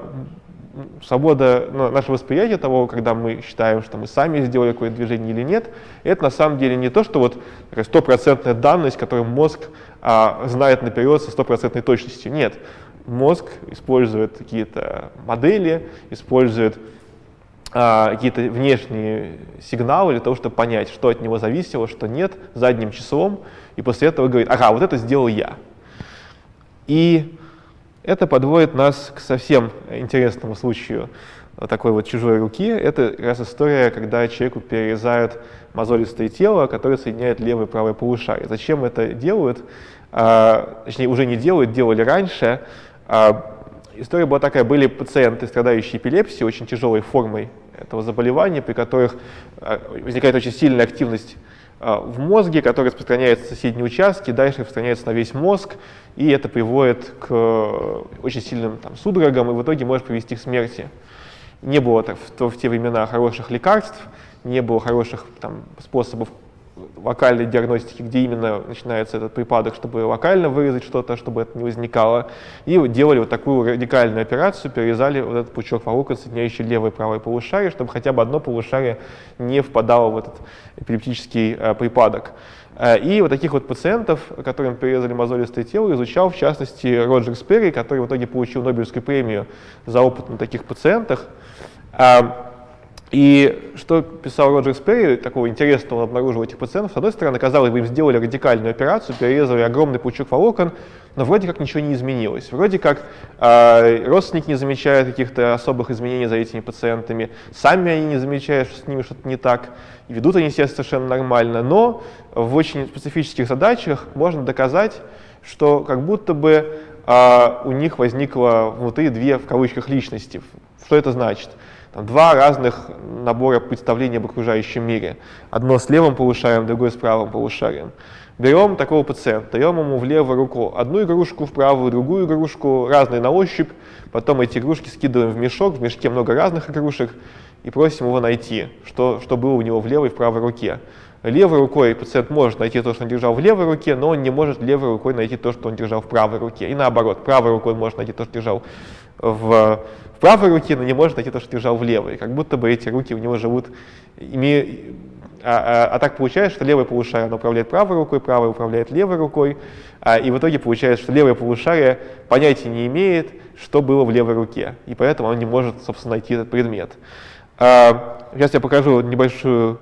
свобода, ну, наше восприятие того, когда мы считаем, что мы сами сделали какое-то движение или нет, это на самом деле не то, что вот стопроцентная данность, которую мозг а, знает наперед со стопроцентной точностью. Нет, мозг использует какие-то модели, использует какие-то внешние сигналы для того, чтобы понять, что от него зависело, что нет, задним числом, и после этого говорит, ага, вот это сделал я. И это подводит нас к совсем интересному случаю такой вот чужой руки. Это как раз история, когда человеку перерезают мозолистое тело, которое соединяет левое и правое полушарие. Зачем это делают? А, точнее, уже не делают, делали раньше. А, история была такая, были пациенты, страдающие эпилепсией, очень тяжелой формой этого заболевания, при которых а, возникает очень сильная активность а, в мозге, которая распространяется в соседние участки, дальше распространяется на весь мозг, и это приводит к э, очень сильным там, судорогам, и в итоге может привести к смерти. Не было в, в те времена хороших лекарств, не было хороших там, способов локальной диагностики, где именно начинается этот припадок, чтобы локально вырезать что-то, чтобы это не возникало. И делали вот такую радикальную операцию, перерезали вот этот пучок волокон, соединяющий левое и правое полушарие, чтобы хотя бы одно полушарие не впадало в этот эпилептический э, припадок. Э, и вот таких вот пациентов, которым перерезали мозолистое тело, изучал в частности Роджер Сперри, который в итоге получил Нобелевскую премию за опыт на таких пациентах. Э, и что писал Роджер Сперри, такого интересного он обнаружил этих пациентов, с одной стороны, казалось бы, им сделали радикальную операцию, перерезали огромный пучок волокон, но вроде как ничего не изменилось. Вроде как э, родственники не замечают каких-то особых изменений за этими пациентами, сами они не замечают, что с ними что-то не так, и ведут они себя совершенно нормально, но в очень специфических задачах можно доказать, что как будто бы э, у них возникло внутри две, в кавычках, личности. Что это значит? Два разных набора представлений об окружающем мире. Одно с левым полушарием, другое с правым полушарием. Берем такого пациента, даем ему в левую руку одну игрушку, в правую другую игрушку, разные на ощупь, потом эти игрушки скидываем в мешок, в мешке много разных игрушек, и просим его найти, что, что было у него в левой и в правой руке. Левой рукой пациент может найти то, что он держал в левой руке, но он не может левой рукой найти то, что он держал в правой руке. И наоборот, правой рукой может найти то, что держал в в правой руке, но не может найти то, что держал в левой. Как будто бы эти руки у него живут, име, А, а, а так получается, что левое полушарие управляет правой рукой, правое управляет левой рукой, а, и в итоге получается, что левое полушарие понятия не имеет, что было в левой руке, и поэтому он не может, собственно, найти этот предмет. А, сейчас я покажу небольшую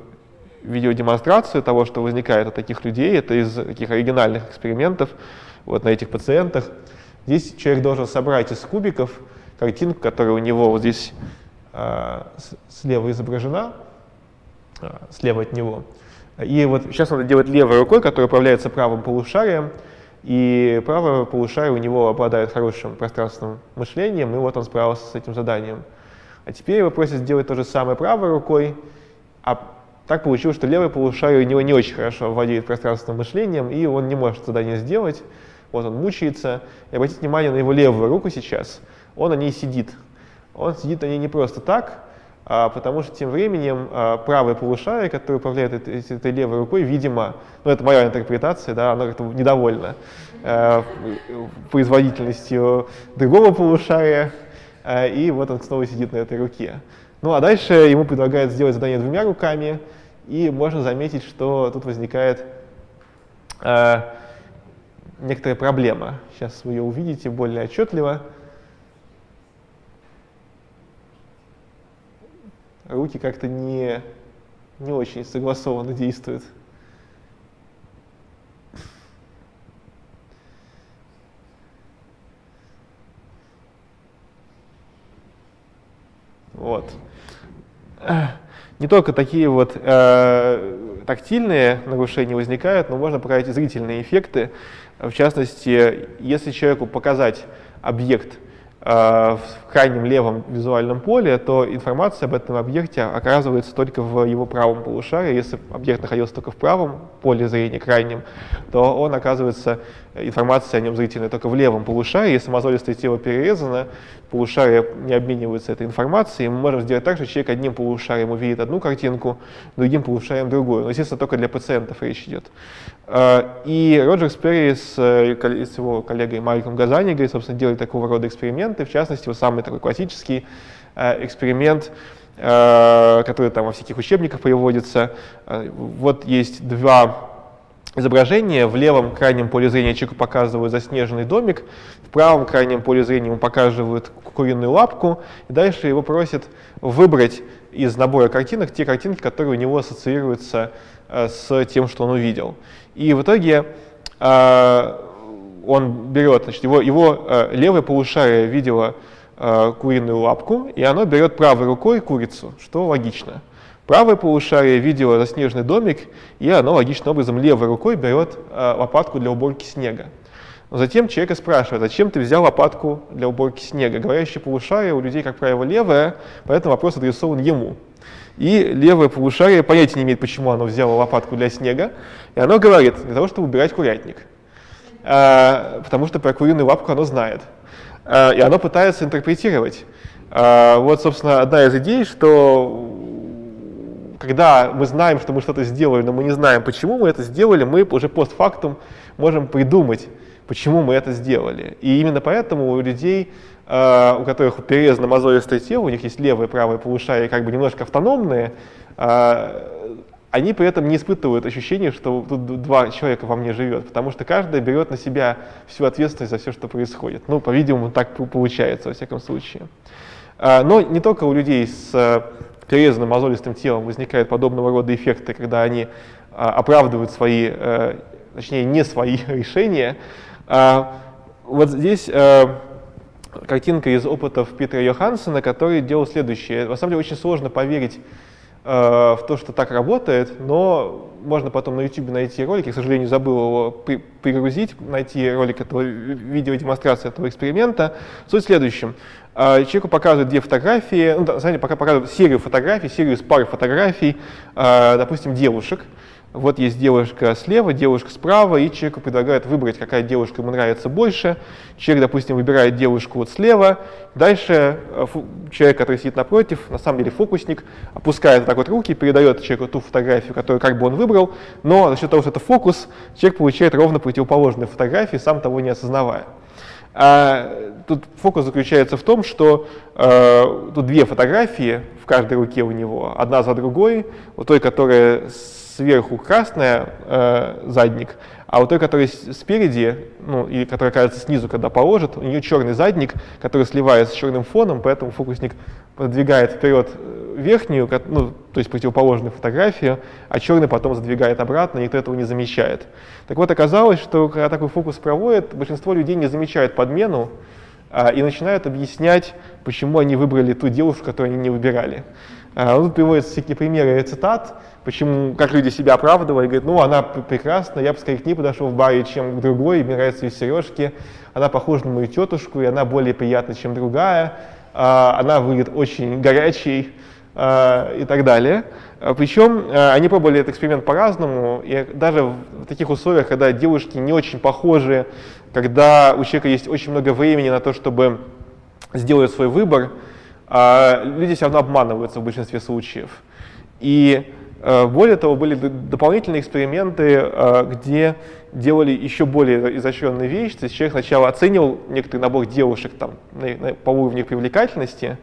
видеодемонстрацию того, что возникает от таких людей. Это из таких оригинальных экспериментов вот на этих пациентах. Здесь человек должен собрать из кубиков картинку, которая у него вот здесь э, слева изображена, э, слева от него. И вот сейчас он это делает левой рукой, которая управляется правым полушарием, и правое полушарие у него обладает хорошим пространственным мышлением, и вот он справился с этим заданием. А теперь его просят сделать то же самое правой рукой, а так получилось, что левое полушарие у него не очень хорошо владеет пространственным мышлением, и он не может задание сделать. Вот он мучается. И обратите внимание на его левую руку сейчас. Он на ней сидит. Он сидит на ней не просто так, а потому что тем временем а, правое полушарие, которое управляет этой, этой левой рукой, видимо, ну это моя интерпретация, да, оно как-то недовольно э, производительностью другого полушария, э, и вот он снова сидит на этой руке. Ну а дальше ему предлагают сделать задание двумя руками, и можно заметить, что тут возникает э, некоторая проблема. Сейчас вы ее увидите более отчетливо. Руки как-то не, не очень согласованно действуют. Вот не только такие вот э, тактильные нарушения возникают, но можно и зрительные эффекты. В частности, если человеку показать объект э, в крайнем левом визуальном поле, то информация об этом объекте оказывается только в его правом полушарии. Если объект находился только в правом поле зрения, крайнем, то он оказывается, информация о нем зрительная только в левом полушарии. Если мозолистое тело перерезано, полушария не обмениваются этой информацией. Мы можем сделать так, что человек одним полушарием увидит одну картинку, другим полушарием другую. Но, естественно, только для пациентов речь идет. А, и Роджер Сперри с, э, его коллегой Мариком Газанигой, собственно, делали такого рода эксперименты. В частности, вот самый такой классический э, эксперимент, э, который там во всяких учебниках приводится. Вот есть два изображение. В левом крайнем поле зрения человеку показывают заснеженный домик, в правом крайнем поле зрения ему показывают куриную лапку, и дальше его просят выбрать из набора картинок те картинки, которые у него ассоциируются э, с тем, что он увидел. И в итоге э, он берет, значит, его, его э, левое полушарие видело э, куриную лапку, и оно берет правой рукой курицу, что логично. Правое полушарие видело заснеженный домик, и оно логичным образом левой рукой берет э, лопатку для уборки снега. Но затем человека спрашивают, зачем ты взял лопатку для уборки снега? Говорящее полушарие у людей, как правило, левое, поэтому вопрос адресован ему. И левое полушарие понятия не имеет, почему оно взяло лопатку для снега, и оно говорит, для того, чтобы убирать курятник. А, потому что про куриную лапку оно знает. А, и оно пытается интерпретировать. А, вот, собственно, одна из идей, что когда мы знаем, что мы что-то сделали, но мы не знаем, почему мы это сделали, мы уже постфактум можем придумать, почему мы это сделали. И именно поэтому у людей, у которых перерезано мозолистое тело, у них есть левое и правое полушарие как бы немножко автономные, э, они при этом не испытывают ощущения, что тут два человека во мне живет, потому что каждый берет на себя всю ответственность за все, что происходит. Ну, по-видимому, так получается, во всяком случае. Э, но не только у людей с перерезанным мозолистым телом возникают подобного рода эффекты, когда они оправдывают свои, точнее, не свои решения. Вот здесь картинка из опытов Питера Йохансена, который делал следующее. На самом деле очень сложно поверить а, в то, что так работает, но можно потом на YouTube найти ролик, я, к сожалению, забыл его при, пригрузить, найти ролик этого видеодемонстрации этого эксперимента. Суть в следующем. А, человеку показывают две фотографии, ну, самом деле пока показывают серию фотографий, серию из пары фотографий, а, допустим, девушек. Вот есть девушка слева, девушка справа, и человеку предлагают выбрать, какая девушка ему нравится больше. Человек, допустим, выбирает девушку вот слева. Дальше э, человек, который сидит напротив, на самом деле фокусник, опускает вот так вот руки, передает человеку ту фотографию, которую как бы он выбрал, но за счет того, что это фокус, человек получает ровно противоположные фотографии, сам того не осознавая. А тут фокус заключается в том, что э, тут две фотографии, в каждой руке у него, одна за другой. У той, которая сверху красная, э, задник, а у той, которая спереди, ну, и которая кажется снизу, когда положит, у нее черный задник, который сливается с черным фоном, поэтому фокусник продвигает вперед э, верхнюю, ну, то есть противоположную фотографию, а черный потом задвигает обратно, никто этого не замечает. Так вот, оказалось, что когда такой фокус проводит, большинство людей не замечают подмену а, и начинают объяснять, почему они выбрали ту девушку, которую они не выбирали. А, тут приводятся всякие примеры цитат, почему, как люди себя оправдывали, говорят, ну, она прекрасна, я бы скорее к ней подошел в баре, чем к другой, мне нравятся ее сережки, она похожа на мою тетушку, и она более приятна, чем другая, а, она выглядит очень горячей а, и так далее. А, Причем они пробовали этот эксперимент по-разному, и даже в таких условиях, когда девушки не очень похожи, когда у человека есть очень много времени на то, чтобы сделать свой выбор, люди все равно обманываются в большинстве случаев. И более того, были дополнительные эксперименты, э, где делали еще более изощренные вещи. То есть человек сначала оценивал некоторый набор девушек там, по уровню привлекательности,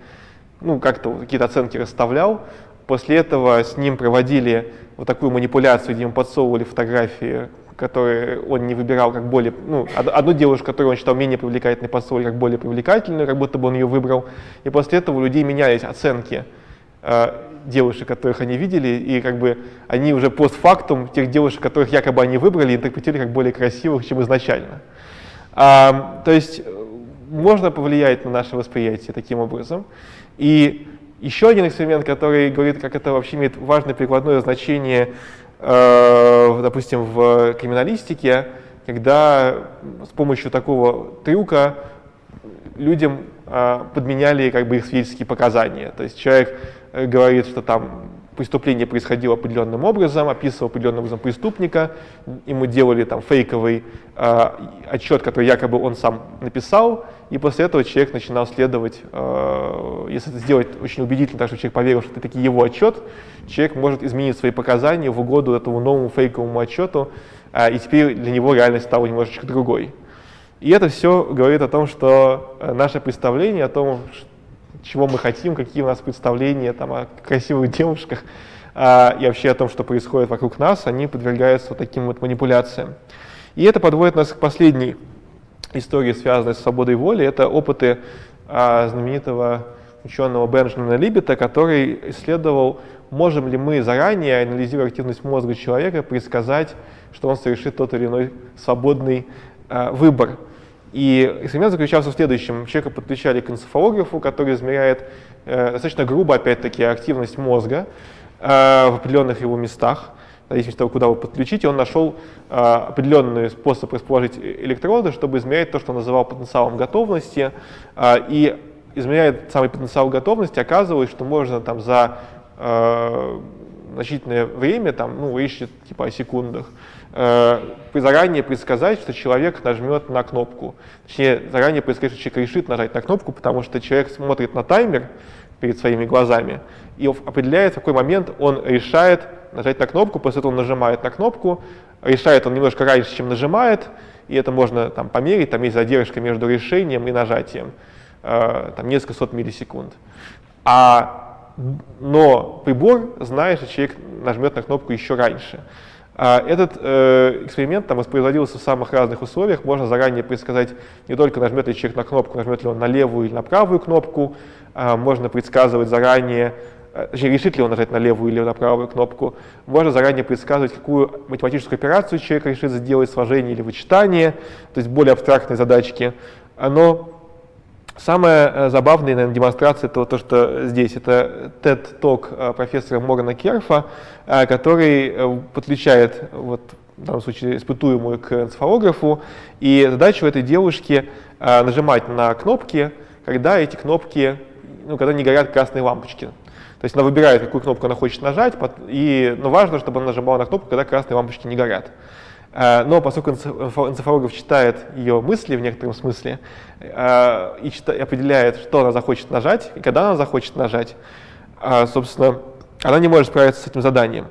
ну, как-то какие-то оценки расставлял. После этого с ним проводили вот такую манипуляцию, где ему подсовывали фотографии, которые он не выбирал как более... Ну, одну девушку, которую он считал менее привлекательной, подсовывали как более привлекательную, как будто бы он ее выбрал. И после этого у людей менялись оценки э, девушек, которых они видели, и как бы они уже постфактум тех девушек, которых якобы они выбрали, интерпретировали как более красивых, чем изначально. А, то есть э, можно повлиять на наше восприятие таким образом. И еще один эксперимент, который говорит, как это вообще имеет важное прикладное значение, э, допустим, в криминалистике, когда с помощью такого трюка людям э, подменяли как бы их свидетельские показания. То есть человек Э, говорит, что там преступление происходило определенным образом, описывал определенным образом преступника, ему делали там фейковый э, отчет, который якобы он сам написал, и после этого человек начинал следовать, э, если это сделать очень убедительно, так что человек поверил, что это таки его отчет, человек может изменить свои показания в угоду этому новому фейковому отчету, э, и теперь для него реальность стала немножечко другой. И это все говорит о том, что э, наше представление о том, чего мы хотим, какие у нас представления там, о красивых девушках а, и вообще о том, что происходит вокруг нас, они подвергаются вот таким вот манипуляциям. И это подводит нас к последней истории, связанной с свободой воли. Это опыты а, знаменитого ученого Бенджамина Либета, который исследовал, можем ли мы заранее, анализируя активность мозга человека, предсказать, что он совершит тот или иной свободный а, выбор. И эксперимент заключался в следующем. Человека подключали к энцефалографу, который измеряет э, достаточно грубо, опять-таки, активность мозга э, в определенных его местах, в зависимости от того, куда вы подключите. Он нашел э, определенный способ расположить электроды, чтобы измерять то, что он называл потенциалом готовности. Э, и измеряя самый потенциал готовности, оказывалось, что можно там за э, значительное время, там, ну, речь типа о секундах, э, заранее предсказать, что человек нажмет на кнопку. Точнее, заранее предсказать, что человек решит нажать на кнопку, потому что человек смотрит на таймер перед своими глазами и определяет, в какой момент он решает нажать на кнопку, после этого он нажимает на кнопку, решает он немножко раньше, чем нажимает, и это можно там померить, там есть задержка между решением и нажатием, э, там несколько сот миллисекунд. А, но прибор знает, что человек нажмет на кнопку еще раньше. А этот э, эксперимент там воспроизводился в самых разных условиях. Можно заранее предсказать не только нажмет ли человек на кнопку, нажмет ли он на левую или на правую кнопку. А можно предсказывать заранее, э, точнее, решит ли он нажать на левую или на правую кнопку. Можно заранее предсказывать, какую математическую операцию человек решит сделать, сложение или вычитание, то есть более абстрактные задачки. Но Самая э, забавная наверное, демонстрация этого, то, что здесь, это TED-ток э, профессора Моргана Керфа, э, который подключает, вот, в данном случае, испытуемую к энцефалографу, и задача у этой девушки нажимать на кнопки, когда эти кнопки, ну, когда не горят красные лампочки. То есть она выбирает, какую кнопку она хочет нажать, и, но важно, чтобы она нажимала на кнопку, когда красные лампочки не горят. Э, но поскольку энцефалограф читает ее мысли в некотором смысле э, и определяет, что она захочет нажать и когда она захочет нажать, э, собственно, она не может справиться с этим заданием,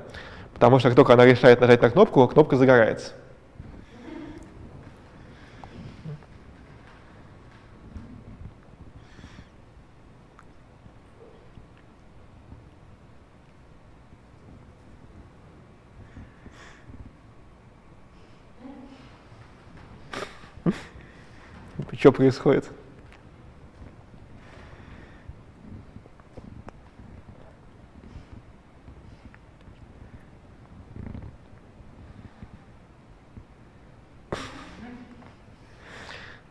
потому что как только она решает нажать на кнопку, кнопка загорается. Что происходит?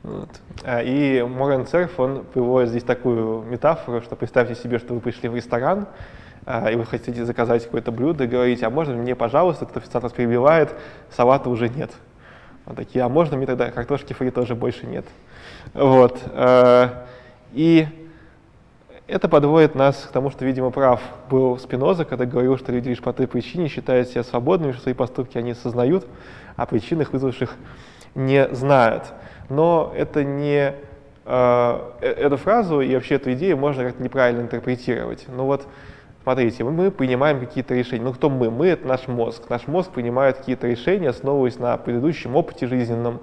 Вот. А, и Морен Церф, он приводит здесь такую метафору, что представьте себе, что вы пришли в ресторан, а, и вы хотите заказать какое-то блюдо, и говорите, а можно мне, пожалуйста, этот официант вас перебивает, салата уже нет. Вот такие, а можно мне тогда картошки фри тоже больше нет. Вот. А, и это подводит нас к тому, что, видимо, прав был Спиноза, когда говорил, что люди лишь по той причине считают себя свободными, что свои поступки они осознают, а причинах, вызвавших, не знают но это не э, эту фразу и вообще эту идею можно как-то неправильно интерпретировать. Ну вот, смотрите, мы принимаем какие-то решения. Ну кто мы? Мы — это наш мозг. Наш мозг принимает какие-то решения, основываясь на предыдущем опыте жизненном,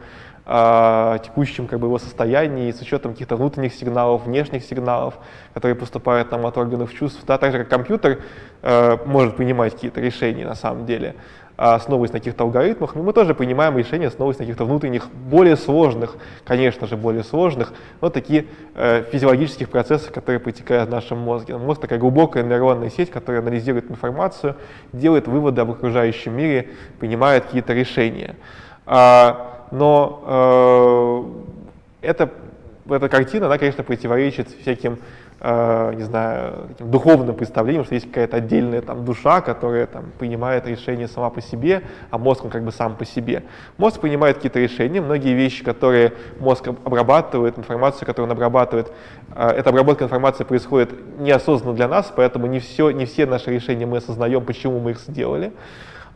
э, текущем как бы, его состоянии, с учетом каких-то внутренних сигналов, внешних сигналов, которые поступают нам от органов чувств. Да, так же, как компьютер э, может принимать какие-то решения на самом деле. Основываясь на каких-то алгоритмах, но мы тоже принимаем решения, основываясь на каких-то внутренних, более сложных, конечно же, более сложных, но такие э, физиологических процессах, которые протекают в нашем мозге. Мозг такая глубокая нейронная сеть, которая анализирует информацию, делает выводы об окружающем мире, принимает какие-то решения. А, но э, эта, эта картина, она, конечно, противоречит всяким э, не знаю, духовным представлением, что есть какая-то отдельная там душа, которая там принимает решения сама по себе, а мозг он как бы сам по себе. Мозг принимает какие-то решения, многие вещи, которые мозг обрабатывает, информацию, которую он обрабатывает, э, эта обработка информации происходит неосознанно для нас, поэтому не все, не все наши решения мы осознаем, почему мы их сделали.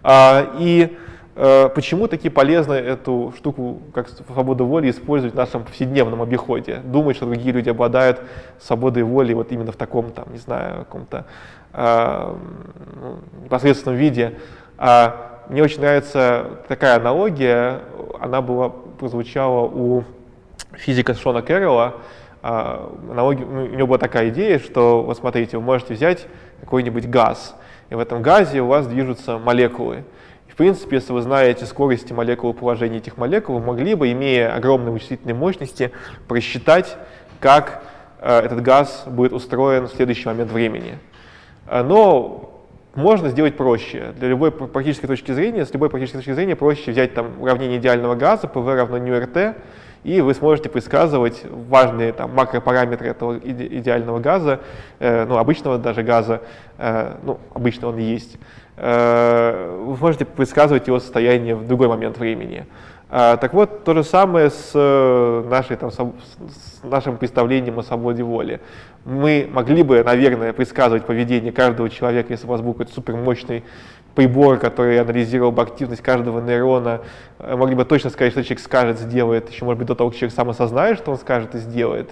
Э, и почему таки полезно эту штуку, как свободу воли, использовать в нашем повседневном обиходе? Думать, что другие люди обладают свободой воли вот именно в таком, там, не знаю, каком-то э, непосредственном виде. А мне очень нравится такая аналогия, она была, прозвучала у физика Шона Кэрролла, а, аналогия, ну, у него была такая идея, что, вот смотрите, вы можете взять какой-нибудь газ, и в этом газе у вас движутся молекулы. В принципе, если вы знаете скорости молекул положения этих молекул, вы могли бы, имея огромные вычислительные мощности, просчитать, как э, этот газ будет устроен в следующий момент времени. Э, но можно сделать проще. Для любой практической точки зрения, с любой практической точки зрения проще взять там уравнение идеального газа, PV равно РТ, и вы сможете предсказывать важные там, макропараметры этого иде идеального газа, э, ну, обычного даже газа, э, ну, обычно он есть, Э, вы можете предсказывать его состояние в другой момент времени. А, так вот, то же самое с, э, нашей, там, с нашим представлением о свободе воли. Мы могли бы, наверное, предсказывать поведение каждого человека, если у вас какой-то супермощный прибор, который анализировал бы активность каждого нейрона, э, могли бы точно сказать, что человек скажет, сделает, еще, может быть, до того, как человек сам осознает, что он скажет и сделает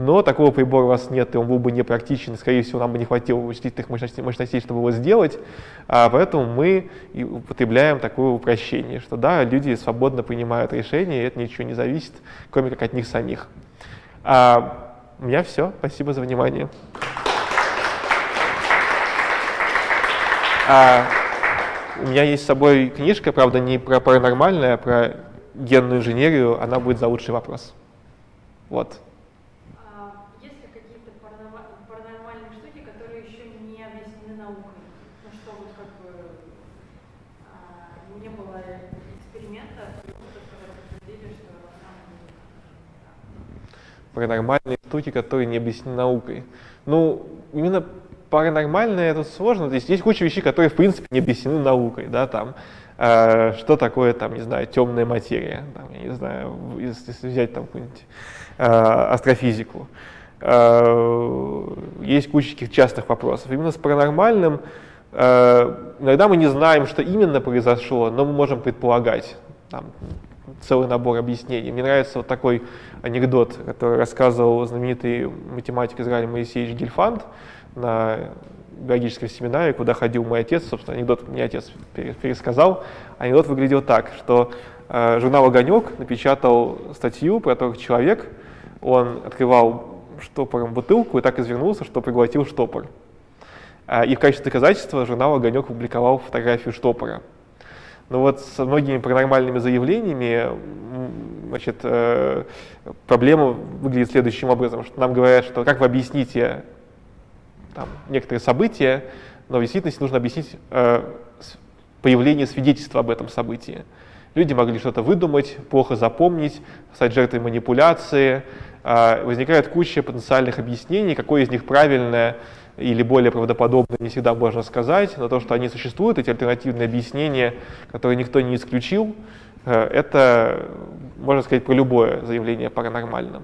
но такого прибора у вас нет, и он был бы непрактичен, скорее всего, нам бы не хватило вычислительных мощностей, мощностей чтобы его сделать, а поэтому мы и употребляем такое упрощение, что да, люди свободно принимают решения, и это ничего не зависит, кроме как от них самих. А, у меня все, спасибо за внимание. А, у меня есть с собой книжка, правда, не про паранормальное, а про генную инженерию, она будет за лучший вопрос. Вот. Паранормальные штуки, которые не объяснены наукой. Ну, именно паранормальное это сложно. То есть есть куча вещей, которые в принципе не объяснены наукой, да, там, э, что такое, там, не знаю, темная материя, там, я не знаю, если взять там какую-нибудь э, астрофизику. Э, есть куча таких частых вопросов. Именно с паранормальным э, иногда мы не знаем, что именно произошло, но мы можем предполагать. Там, целый набор объяснений. Мне нравится вот такой анекдот, который рассказывал знаменитый математик Израиля Моисеевич Гильфанд на биологическом семинаре, куда ходил мой отец, собственно, анекдот мне отец пересказал. Анекдот выглядел так, что э, журнал «Огонек» напечатал статью про то, как человек, он открывал штопором бутылку и так извернулся, что приглотил штопор. Э, и в качестве доказательства журнал «Огонек» публиковал фотографию штопора. Но вот с многими паранормальными заявлениями значит, э, проблема выглядит следующим образом, что нам говорят, что как вы объясните там, некоторые события, но в действительности нужно объяснить э, появление свидетельства об этом событии. Люди могли что-то выдумать, плохо запомнить, стать жертвой манипуляции. Э, возникает куча потенциальных объяснений, какое из них правильное или более правдоподобное не всегда можно сказать, но то, что они существуют, эти альтернативные объяснения, которые никто не исключил, э, это, можно сказать, про любое заявление о.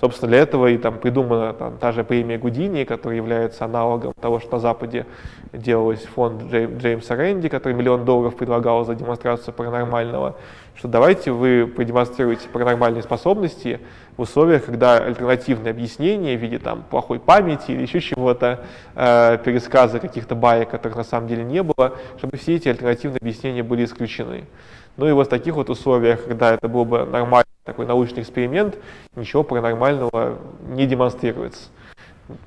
Собственно, для этого и там придумана там, та же премия Гудини, которая является аналогом того, что на Западе делалось фонд Джей, Джеймса Рэнди, который миллион долларов предлагал за демонстрацию паранормального, что давайте вы продемонстрируете паранормальные способности в условиях, когда альтернативные объяснения в виде там, плохой памяти или еще чего-то, э, пересказа каких-то баек, которых на самом деле не было, чтобы все эти альтернативные объяснения были исключены. Ну и вот в таких вот условиях, когда это был бы нормальный такой научный эксперимент, ничего паранормального не демонстрируется.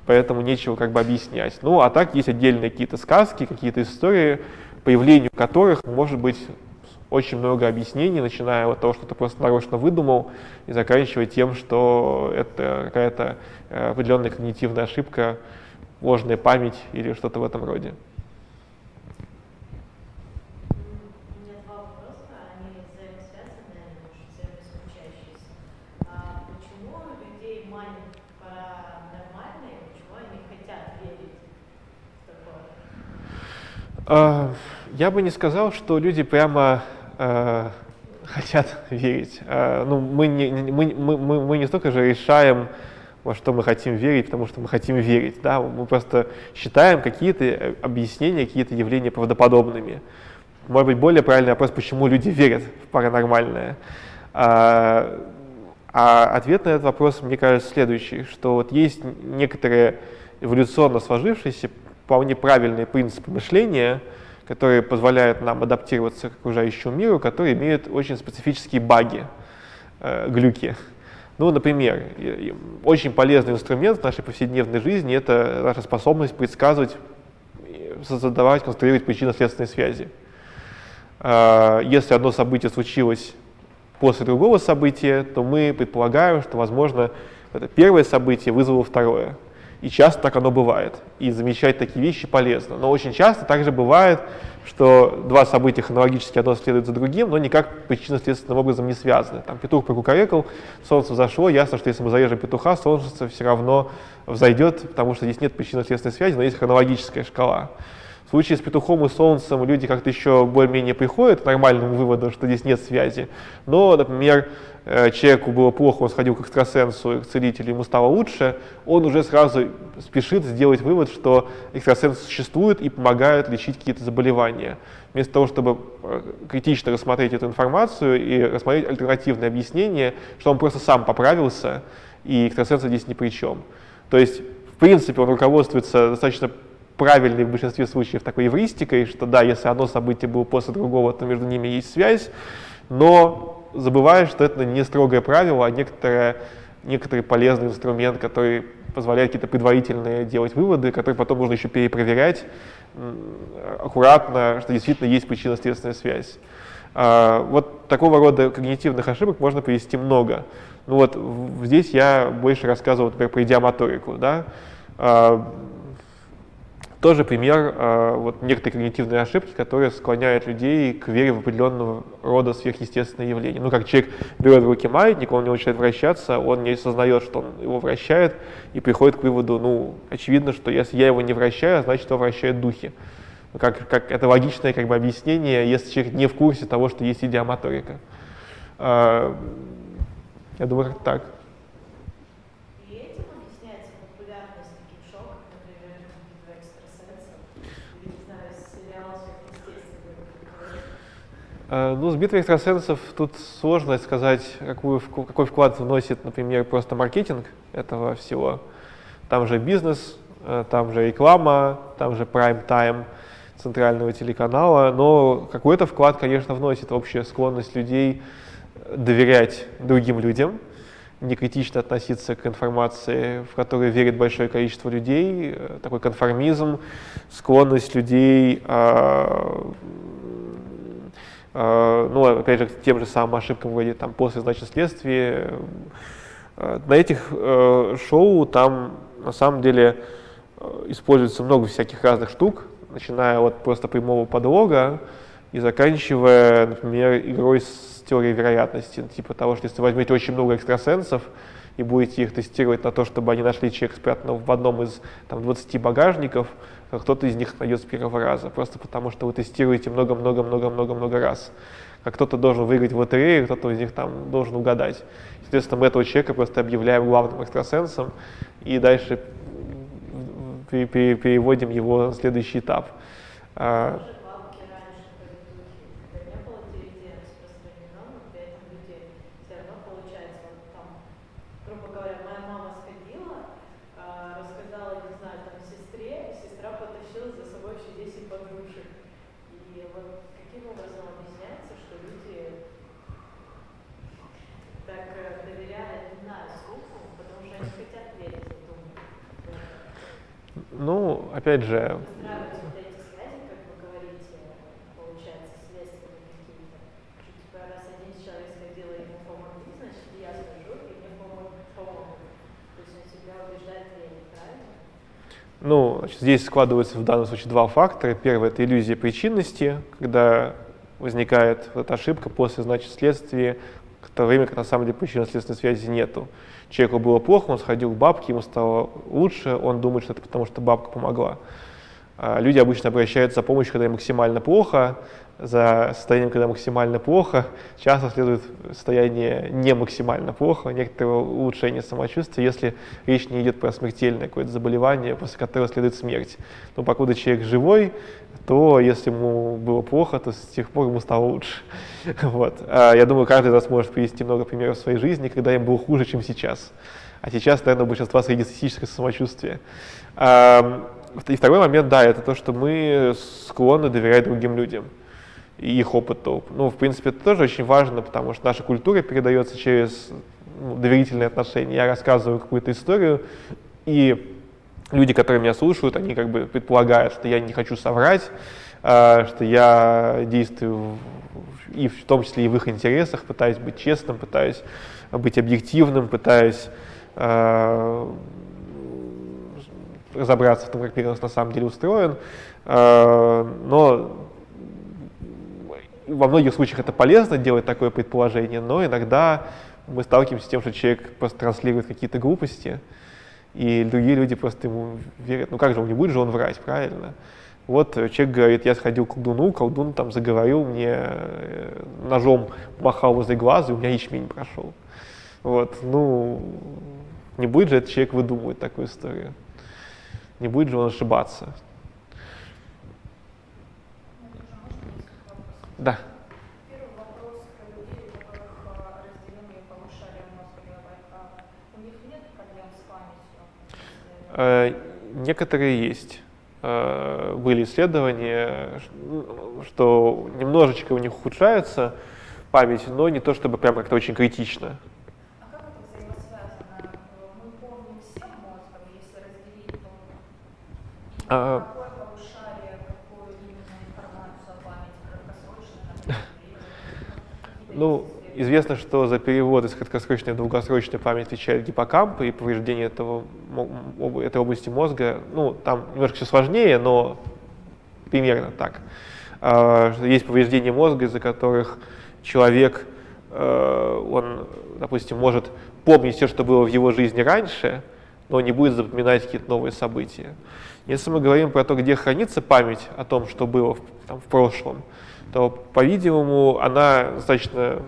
Поэтому нечего как бы объяснять. Ну а так есть отдельные какие-то сказки, какие-то истории, появлению которых может быть очень много объяснений, начиная от того, что ты просто нарочно выдумал, и заканчивая тем, что это какая-то э, определенная когнитивная ошибка, ложная память или что-то в этом роде. Я бы не сказал, что люди прямо э, хотят верить. Э, ну, мы, не, мы, мы, мы не столько же решаем, во что мы хотим верить, потому что мы хотим верить. Да? Мы просто считаем какие-то объяснения, какие-то явления правдоподобными. Может быть, более правильный вопрос, почему люди верят в паранормальное. А, а ответ на этот вопрос, мне кажется, следующий, что вот есть некоторые эволюционно сложившиеся вполне правильные принципы мышления, которые позволяют нам адаптироваться к окружающему миру, которые имеют очень специфические баги, э, глюки. Ну, например, очень полезный инструмент в нашей повседневной жизни – это наша способность предсказывать, создавать, конструировать причинно-следственные связи. Э, если одно событие случилось после другого события, то мы предполагаем, что, возможно, это первое событие вызвало второе и часто так оно бывает. И замечать такие вещи полезно. Но очень часто также бывает, что два события хронологически одно следует за другим, но никак причинно-следственным образом не связаны. Там петух прокукарекал, солнце взошло, ясно, что если мы зарежем петуха, солнце все равно взойдет, потому что здесь нет причинно-следственной связи, но есть хронологическая шкала. В случае с петухом и солнцем люди как-то еще более-менее приходят к нормальному выводу, что здесь нет связи. Но, например, человеку было плохо, он сходил к экстрасенсу, к целителю, ему стало лучше, он уже сразу спешит сделать вывод, что экстрасенс существует и помогает лечить какие-то заболевания. Вместо того, чтобы э, критично рассмотреть эту информацию и рассмотреть альтернативное объяснение, что он просто сам поправился, и экстрасенс здесь ни при чем. То есть, в принципе, он руководствуется достаточно правильной в большинстве случаев такой эвристикой, что да, если одно событие было после другого, то между ними есть связь, но забываешь, что это не строгое правило, а некоторое, некоторый полезный инструмент, который позволяет какие-то предварительные делать выводы, которые потом нужно еще перепроверять аккуратно, что действительно есть причинно-следственная связь. А, вот такого рода когнитивных ошибок можно привести много. Ну вот здесь я больше рассказывал, например, про идиомоторику. Да? А, тоже пример э, вот некоторые когнитивные ошибки, которые склоняют людей к вере в определенного рода сверхъестественные явления. Ну, как человек берет в руки маятник, он не начинает вращаться, он не осознает, что он его вращает, и приходит к выводу, ну, очевидно, что если я его не вращаю, значит, его вращают духи. Как, как, это логичное как бы, объяснение, если человек не в курсе того, что есть идиомоторика. Э, я думаю, так. Ну, с битвой экстрасенсов тут сложно сказать, какую, какой вклад вносит, например, просто маркетинг этого всего. Там же бизнес, э, там же реклама, там же прайм-тайм центрального телеканала, но какой-то вклад, конечно, вносит общая склонность людей доверять другим людям, не критично относиться к информации, в которой верит большое количество людей, э, такой конформизм, склонность людей а, Э, ну, опять же, к тем же самым ошибкам вроде там после значит следствия. Э, на этих э, шоу там на самом деле используется много всяких разных штук, начиная от просто прямого подлога и заканчивая, например, игрой с теорией вероятности, типа того, что если возьмете очень много экстрасенсов и будете их тестировать на то, чтобы они нашли человека спрятанного в одном из там, 20 багажников, кто-то из них найдет с первого раза, просто потому что вы тестируете много-много-много-много-много раз. Как кто-то должен выиграть в лотерею, кто-то из них там должен угадать. Соответственно, мы этого человека просто объявляем главным экстрасенсом и дальше переводим его на следующий этап. Опять же... Ну, значит, здесь складываются в данном случае два фактора. Первый – это иллюзия причинности, когда возникает вот эта ошибка после, значит, следствия, в то время как на самом деле причинно-следственной связи нету человеку было плохо, он сходил к бабке, ему стало лучше, он думает, что это потому, что бабка помогла. А люди обычно обращаются за помощью, когда им максимально плохо, за состоянием, когда максимально плохо, часто следует состояние не максимально плохо, некоторое улучшение самочувствия, если речь не идет про смертельное какое-то заболевание, после которого следует смерть. Но покуда человек живой, то если ему было плохо, то с тех пор ему стало лучше. Вот. А я думаю, каждый из нас может привести много примеров в своей жизни, когда им было хуже, чем сейчас. А сейчас, наверное, у большинства среднестатистическое самочувствие. И второй момент, да, это то, что мы склонны доверять другим людям и их опыту. Ну, в принципе, это тоже очень важно, потому что наша культура передается через ну, доверительные отношения. Я рассказываю какую-то историю, и люди, которые меня слушают, они как бы предполагают, что я не хочу соврать, э, что я действую и в том числе и в их интересах, пытаюсь быть честным, пытаюсь быть объективным, пытаюсь э, разобраться в том, как мир на самом деле устроен. Э, но во многих случаях это полезно делать такое предположение, но иногда мы сталкиваемся с тем, что человек просто транслирует какие-то глупости, и другие люди просто ему верят. Ну как же, он не будет же он врать, правильно? Вот человек говорит, я сходил к колдуну, колдун там заговорил, мне э, ножом махал возле глаза, и у меня ячмень прошел. Вот, ну, не будет же этот человек выдумывать такую историю. Не будет же он ошибаться. Да. Некоторые есть. Э, были исследования, что немножечко у них ухудшается память, но не то чтобы прям как-то очень критично. А, ну, Известно, что за перевод из краткосрочной в долгосрочную память отвечает гиппокамп, и повреждение этого, этой области мозга, ну, там немножко все сложнее, но примерно так. А, есть повреждения мозга, из-за которых человек, э, он, допустим, может помнить все, что было в его жизни раньше, но не будет запоминать какие-то новые события. Если мы говорим про то, где хранится память о том, что было в, там, в прошлом, то, по-видимому, она достаточно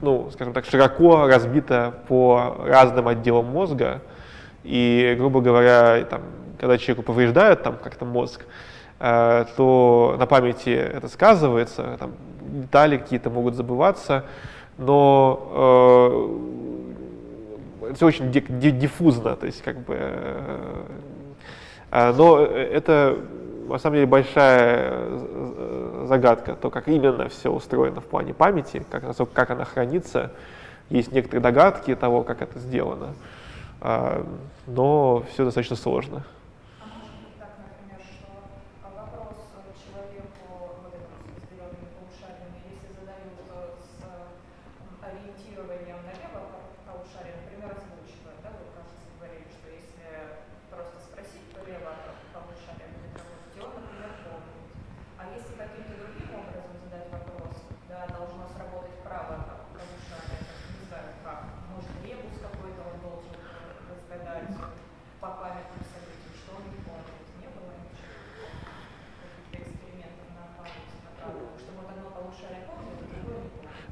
ну, скажем так, широко разбита по разным отделам мозга. И, грубо говоря, там, когда человеку повреждают там как-то мозг, э, то на памяти это сказывается, там, детали какие-то могут забываться, но э, все очень диффузно, то есть как бы, э, э но это на самом деле большая э, загадка, то, как именно все устроено в плане памяти, как, как она хранится. Есть некоторые догадки того, как это сделано, а, но все достаточно сложно.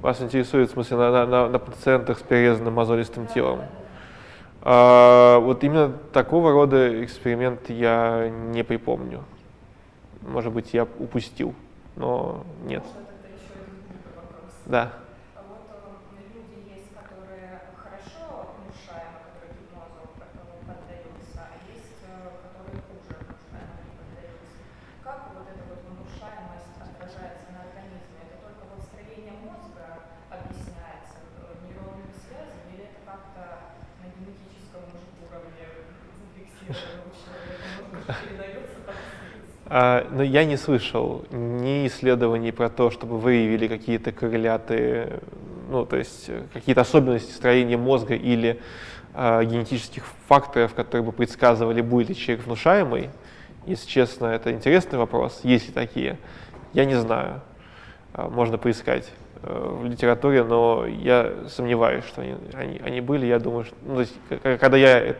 Вас интересует, в смысле, на, на, на пациентах с перерезанным мозолистым телом? А, вот именно такого рода эксперимент я не припомню. Может быть, я упустил, но нет. Да. Но я не слышал ни исследований про то, чтобы выявили какие-то корреляты, ну, то есть э, какие-то особенности строения мозга или а, генетических факторов, которые бы предсказывали, будет ли человек внушаемый. Если честно, это интересный вопрос. Есть ли такие? Я не знаю. А, можно поискать э, в литературе, но я сомневаюсь, что они, они, они были. Я думаю, что, ну, то есть, когда я э,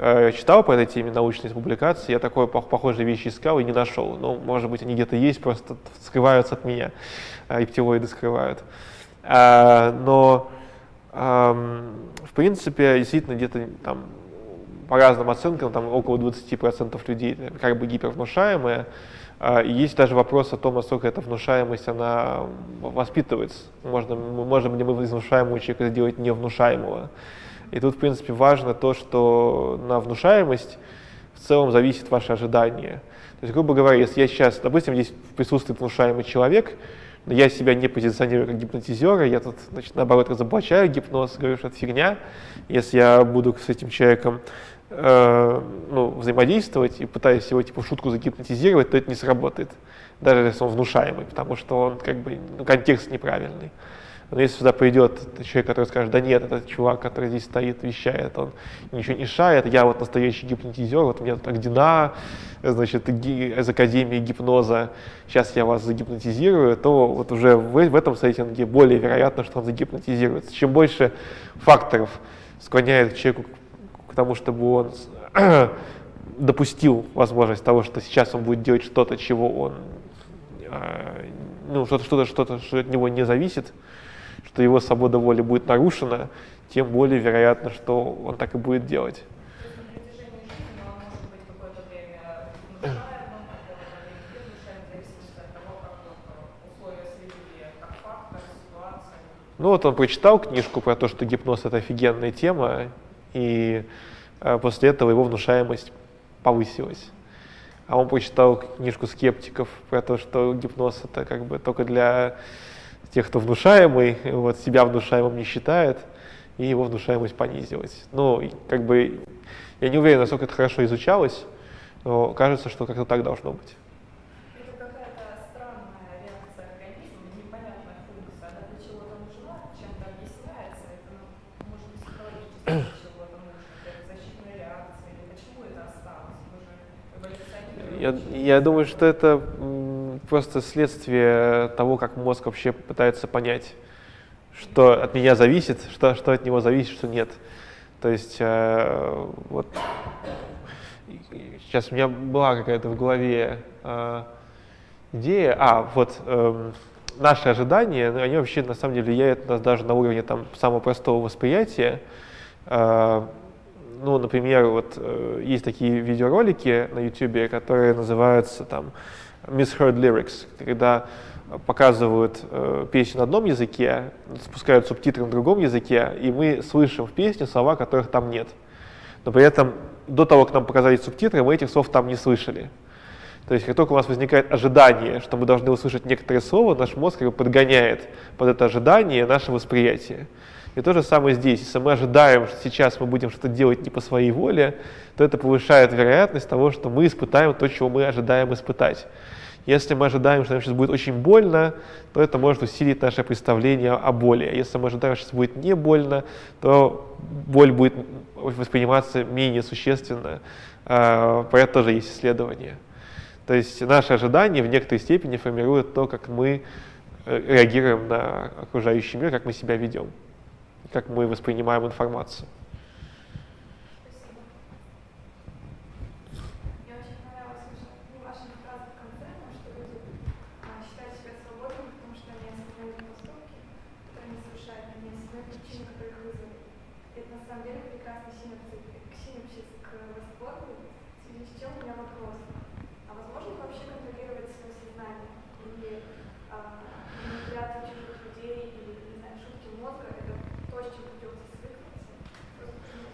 читал по этой теме научные публикации, я такой похожие вещи искал и не нашел. Ну, может быть, они где-то есть, просто скрываются от меня, э, рептилоиды скрывают. А, но, э, в принципе, действительно, где-то там по разным оценкам, там около 20% людей как бы гипервнушаемые, и есть даже вопрос о том, насколько эта внушаемость, она воспитывается. Можно, можем ли мы из внушаемого человека сделать невнушаемого. И тут, в принципе, важно то, что на внушаемость в целом зависит ваше ожидание. То есть, грубо говоря, если я сейчас, допустим, здесь присутствует внушаемый человек, но я себя не позиционирую как гипнотизера, я тут, значит, наоборот, разоблачаю гипноз, говорю, что это фигня. Если я буду с этим человеком э, ну, взаимодействовать и пытаюсь его типа шутку загипнотизировать, то это не сработает, даже если он внушаемый, потому что он как бы ну, контекст неправильный. Но если сюда придет человек, который скажет, да нет, этот чувак, который здесь стоит, вещает, он ничего не шает, я вот настоящий гипнотизер, вот у меня тут Агдина, значит, из Академии гипноза, сейчас я вас загипнотизирую, то вот уже в, в этом сеттинге более вероятно, что он загипнотизируется. Чем больше факторов склоняет человеку к тому, чтобы он допустил возможность того, что сейчас он будет делать что-то, чего он, а, ну, что-то, что-то, что от него не зависит, что его свобода воли будет нарушена, тем более вероятно, что он так и будет делать. Ну вот он прочитал книжку про то, что гипноз это офигенная тема, и э, после этого его внушаемость повысилась. А он прочитал книжку скептиков про то, что гипноз это как бы только для тех, кто внушаемый, вот, себя внушаемым не считает, и его внушаемость понизилась. Ну, как бы, я не уверен, насколько это хорошо изучалось, но кажется, что как-то так должно быть. Ну. Я, я думаю, что это просто следствие того, как мозг вообще пытается понять, что от меня зависит, что, что от него зависит, что нет. То есть э, вот сейчас у меня была какая-то в голове э, идея, а вот э, наши ожидания, они вообще на самом деле влияют на нас даже на уровне там самого простого восприятия. Э, ну, например, вот э, есть такие видеоролики на YouTube, которые называются там misheard lyrics, когда показывают э, песню на одном языке, спускают субтитры на другом языке, и мы слышим в песне слова, которых там нет. Но при этом до того, как нам показали субтитры, мы этих слов там не слышали. То есть как только у нас возникает ожидание, что мы должны услышать некоторые слова, наш мозг как бы подгоняет под это ожидание наше восприятие. И то же самое здесь. Если мы ожидаем, что сейчас мы будем что-то делать не по своей воле, то это повышает вероятность того, что мы испытаем то, чего мы ожидаем испытать. Если мы ожидаем, что нам сейчас будет очень больно, то это может усилить наше представление о боли. Если мы ожидаем, что сейчас будет не больно, то боль будет восприниматься менее существенно. А, про это тоже есть исследования. То есть наши ожидания в некоторой степени формируют то, как мы э, реагируем на окружающий мир, как мы себя ведем, как мы воспринимаем информацию. причин, которые их вызвали. Это на самом деле прекрасный синапсис, синапсис к восторгу, в связи с чем у меня вопрос. А возможно ли вообще контролировать свое сознание? Или а, манипуляции чужих людей, или, не знаю, шутки мозга, это то, с чем придется свыкнуться? Просто почему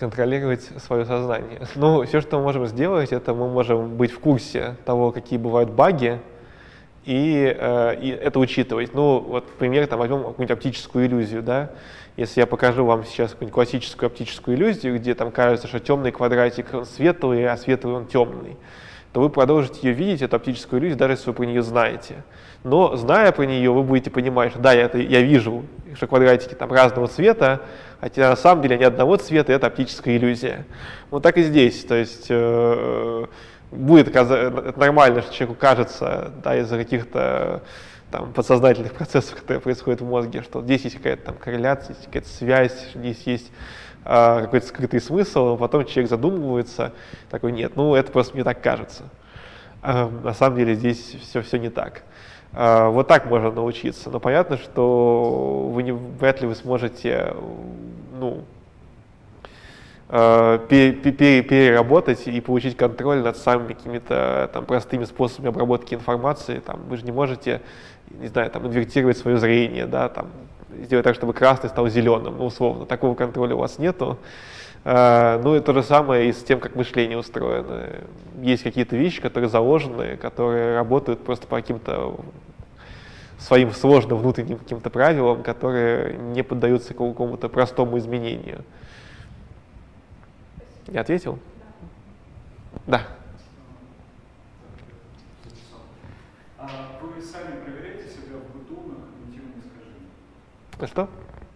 контролировать свое сознание. Ну, все, что мы можем сделать, это мы можем быть в курсе того, какие бывают баги, и, э, и это учитывать. Ну, вот пример, там, возьмем какую-нибудь оптическую иллюзию, да, если я покажу вам сейчас какую-нибудь классическую оптическую иллюзию, где там кажется, что темный квадратик он светлый, а светлый он темный, то вы продолжите ее видеть, эту оптическую иллюзию, даже если вы про нее знаете. Но зная про нее, вы будете понимать, что да, я, это, я вижу, что квадратики там разного цвета, хотя на самом деле они одного цвета, это оптическая иллюзия. Вот так и здесь. То есть э, будет нормально, что человеку кажется, да, из-за каких-то там, подсознательных процессов, которые происходят в мозге, что здесь есть какая-то там корреляция, есть какая-то связь, здесь есть какой-то скрытый смысл, а потом человек задумывается, такой, нет, ну это просто мне так кажется. Э, на самом деле здесь все, все не так. Э, вот так можно научиться. Но понятно, что вы не, вряд ли вы сможете ну, переработать и получить контроль над самыми какими-то там простыми способами обработки информации. Там, вы же не можете, не знаю, там, инвертировать свое зрение, да, там, сделать так, чтобы красный стал зеленым, ну, условно. Такого контроля у вас нету. Uh, ну и то же самое и с тем, как мышление устроено. Есть какие-то вещи, которые заложены, которые работают просто по каким-то своим сложным внутренним каким-то правилам, которые не поддаются какому-то простому изменению. Я ответил? Да. А вы сами проверяете себя в быту на когнитивные искажения? На что?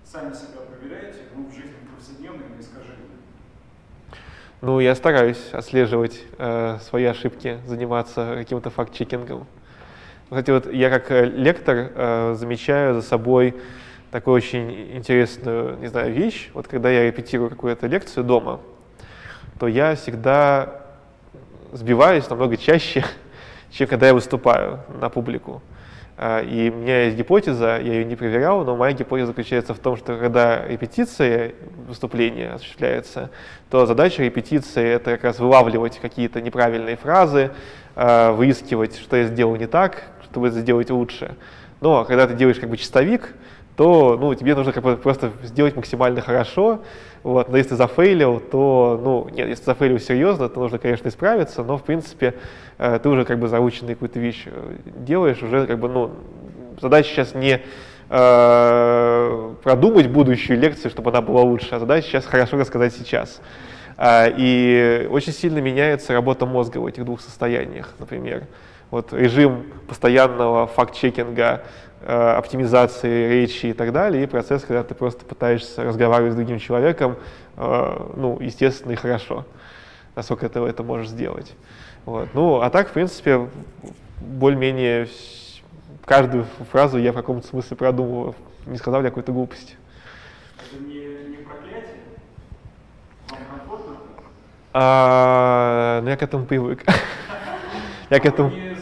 Сами себя проверяете ну, в жизни повседневной на искажения? Ну, я стараюсь отслеживать э, свои ошибки, заниматься каким-то факт-чекингом. Кстати, вот я как э, лектор э, замечаю за собой такую очень интересную, не знаю, вещь. Вот когда я репетирую какую-то лекцию дома, то я всегда сбиваюсь намного чаще, чем когда я выступаю на публику. А, и у меня есть гипотеза, я ее не проверял, но моя гипотеза заключается в том, что когда репетиция выступления осуществляется, то задача репетиции — это как раз вылавливать какие-то неправильные фразы, а, выискивать, что я сделал не так, чтобы сделать лучше. Но когда ты делаешь как бы чистовик, то ну, тебе нужно как бы просто сделать максимально хорошо, вот, но если зафейлил, то, ну, нет, если зафейлил серьезно, то нужно, конечно, исправиться, но, в принципе, э, ты уже как бы заученный какую-то вещь э, делаешь, уже как бы, ну, задача сейчас не э, продумать будущую лекцию, чтобы она была лучше, а задача сейчас хорошо рассказать сейчас. Э, и очень сильно меняется работа мозга в этих двух состояниях, например. Вот режим постоянного факт-чекинга, оптимизации речи и так далее, и процесс, когда ты просто пытаешься разговаривать с другим человеком, э, ну, естественно и хорошо, насколько ты это можешь сделать. Вот. Ну, а так, в принципе, более-менее каждую фразу я в каком-то смысле продумываю, не сказал ли какую-то глупость. Это не, не проклятие? Вам комфортно? А, ну, я к этому привык. я к этому... Не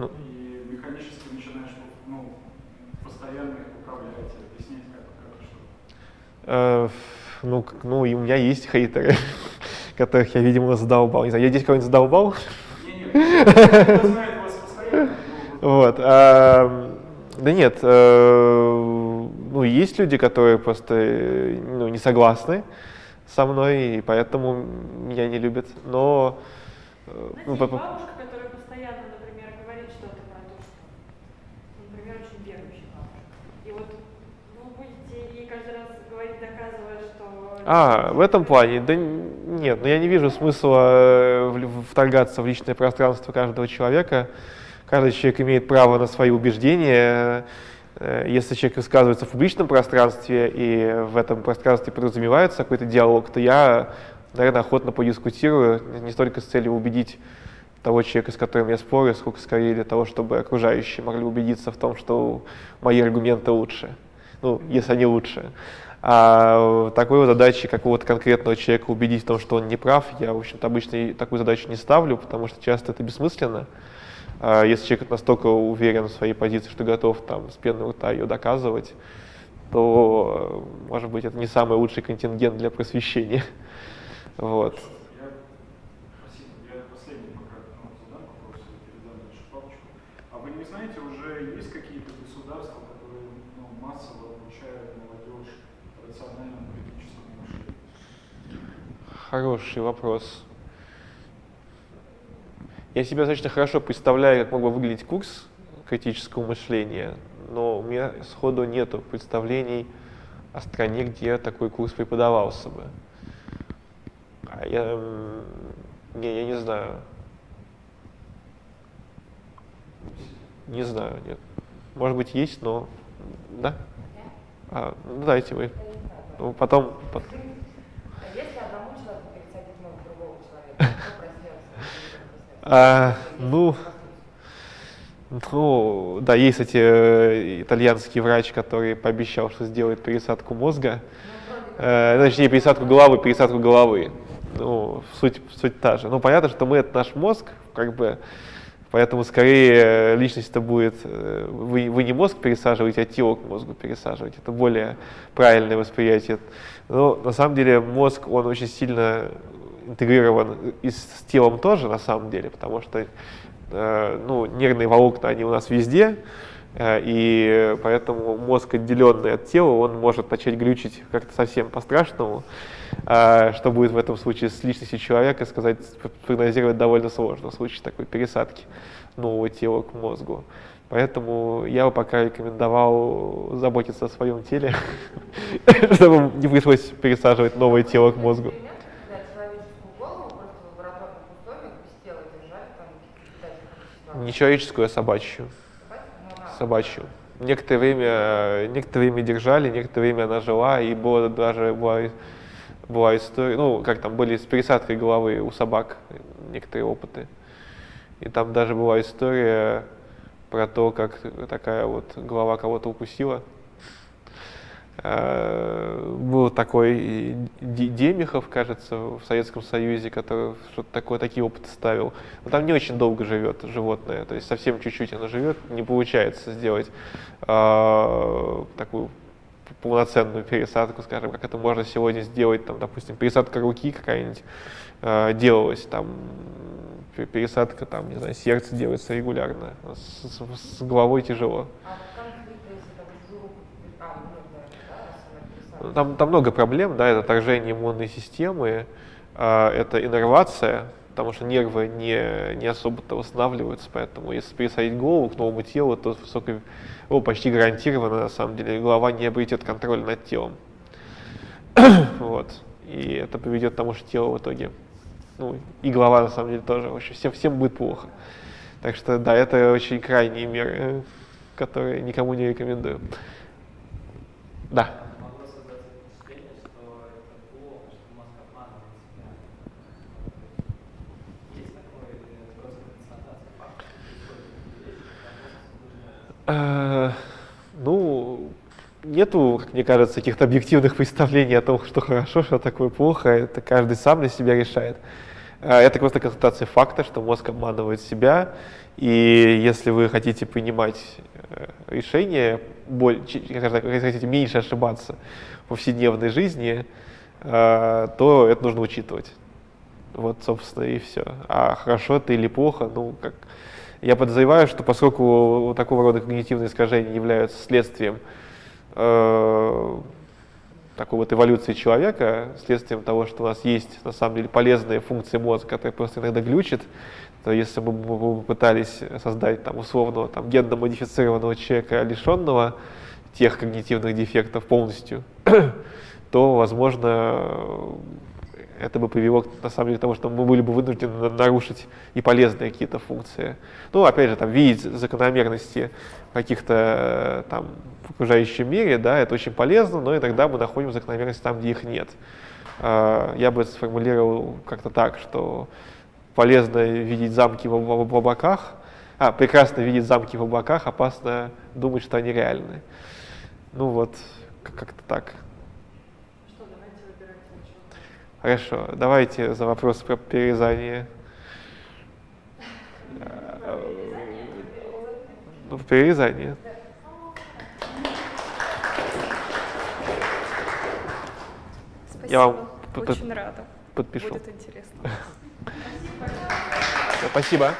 ну. и механически начинаешь ну, постоянно их управлять, объяснять, как, как и что. Э, ну, ну, и у меня есть хейтеры, которых я, видимо, задолбал. Не знаю, я здесь кого-нибудь задолбал? Вот. Да нет, э, ну, есть люди, которые просто ну, не согласны со мной, и поэтому меня не любят. Но... Э, ну, бабушка, А, в этом плане? Да нет, но ну я не вижу смысла э, вторгаться в личное пространство каждого человека. Каждый человек имеет право на свои убеждения. Э, если человек высказывается в публичном пространстве, и в этом пространстве подразумевается какой-то диалог, то я, наверное, охотно подискутирую, не столько с целью убедить того человека, с которым я спорю, сколько скорее для того, чтобы окружающие могли убедиться в том, что мои аргументы лучше, ну, если они лучше. А такой вот задачи какого-то конкретного человека убедить в том, что он не прав, я, в общем-то, обычно такую задачу не ставлю, потому что часто это бессмысленно. А если человек настолько уверен в своей позиции, что готов там с пеной рта ее доказывать, то, может быть, это не самый лучший контингент для просвещения. Вот. Ну. А знаете, уже есть какие-то государства, которые ну, массово обучают молодежь рациональному критическому мышлению? Хороший вопрос. Я себе достаточно хорошо представляю, как мог бы выглядеть курс критического мышления, но у меня сходу нету представлений о стране, где такой курс преподавался бы. А я, не, я не знаю. Не знаю, нет. Может быть, есть, но... Да? А, ну, дайте вы. Ну, потом... А ну, ну, да, есть, кстати, э, итальянский врач, который пообещал, что сделает пересадку мозга. Э, точнее, пересадку головы, пересадку головы. Ну, суть, суть та же. Ну, понятно, что мы — это наш мозг, как бы, поэтому скорее личность-то будет... э, Вы, вы не мозг пересаживаете, а тело к мозгу пересаживаете. Это более правильное восприятие. Но на самом деле мозг, он очень сильно интегрирован и с телом тоже, на самом деле, потому что э, ну, нервные волокна, они у нас везде, э, и поэтому мозг, отделенный от тела, он может начать глючить как-то совсем по-страшному. А Что будет в этом случае с личностью человека, сказать, прогнозировать довольно сложно в случае такой пересадки нового тела к мозгу. Поэтому я бы пока рекомендовал заботиться о своем теле, чтобы не пришлось пересаживать новое тело к мозгу. Не человеческую, а собачью. Ну, Собачью. Некоторое время, некоторое время держали, некоторое время она жила, и было даже была, была история, ну, как там были с пересадкой головы у собак некоторые опыты. И там даже была история про то, как такая вот голова кого-то укусила. Э, Был такой Демихов, кажется, в Советском Союзе, который что-то такое, такие опыты ставил. Но там не очень долго живет животное, то есть совсем чуть-чуть оно живет, не получается сделать э, такую полноценную пересадку, скажем, как это можно сегодня сделать, там, допустим, пересадка руки какая-нибудь э, делалась, там, пе- пересадка, там, не знаю, сердце делается регулярно, с, с- с головой тяжело. А там а. Ну, Там, там много проблем, да, это отторжение иммунной системы, а, это иннервация, потому что нервы не, не особо-то восстанавливаются, поэтому если пересадить голову к новому телу, то высокой, о, почти гарантированно, на самом деле, голова не обретет контроль над телом. вот. И это приведет к тому, что тело в итоге, ну, и голова, на самом деле, тоже, вообще всем, всем будет плохо. Так что, да, это очень крайние меры, которые никому не рекомендую. Да. могло создаться впечатление, что это плохо, что мозг обманывает себя. Есть такое или просто констатация факта, что происходит Э, Ну, нету, как мне кажется, каких-то объективных представлений о том, что хорошо, что такое плохо. Это каждый сам для себя решает. Э, Это просто констатация факта, что мозг обманывает себя. И если вы хотите принимать э, решения, если хотите меньше ошибаться в повседневной жизни, то это нужно учитывать. Вот, собственно, и все. А хорошо это или плохо, ну, как... Я подозреваю, что поскольку такого рода когнитивные искажения являются следствием э, такой вот эволюции человека, следствием того, что у нас есть на самом деле полезные функции мозга, которые просто иногда глючат, то если бы мы бы попытались создать там условного там генно-модифицированного человека, лишенного тех когнитивных дефектов полностью, то, возможно, это бы привело на самом деле к тому, что мы были бы вынуждены на- нарушить и полезные какие-то функции. Ну, опять же, там, видеть закономерности каких-то э, там в окружающем мире, да, это очень полезно, но иногда мы находим закономерности там, где их нет. А, Я бы сформулировал как-то так, что полезно видеть замки в, об- в облаках, а, прекрасно видеть замки в облаках, опасно думать, что они реальны. Ну вот, как-то так. что, давайте выбирайте учебу. Хорошо, давайте за вопрос про перерезание. Ну, в перерезании. Спасибо. Я вам под- Очень рада. Подпишу. Будет интересно. Спасибо.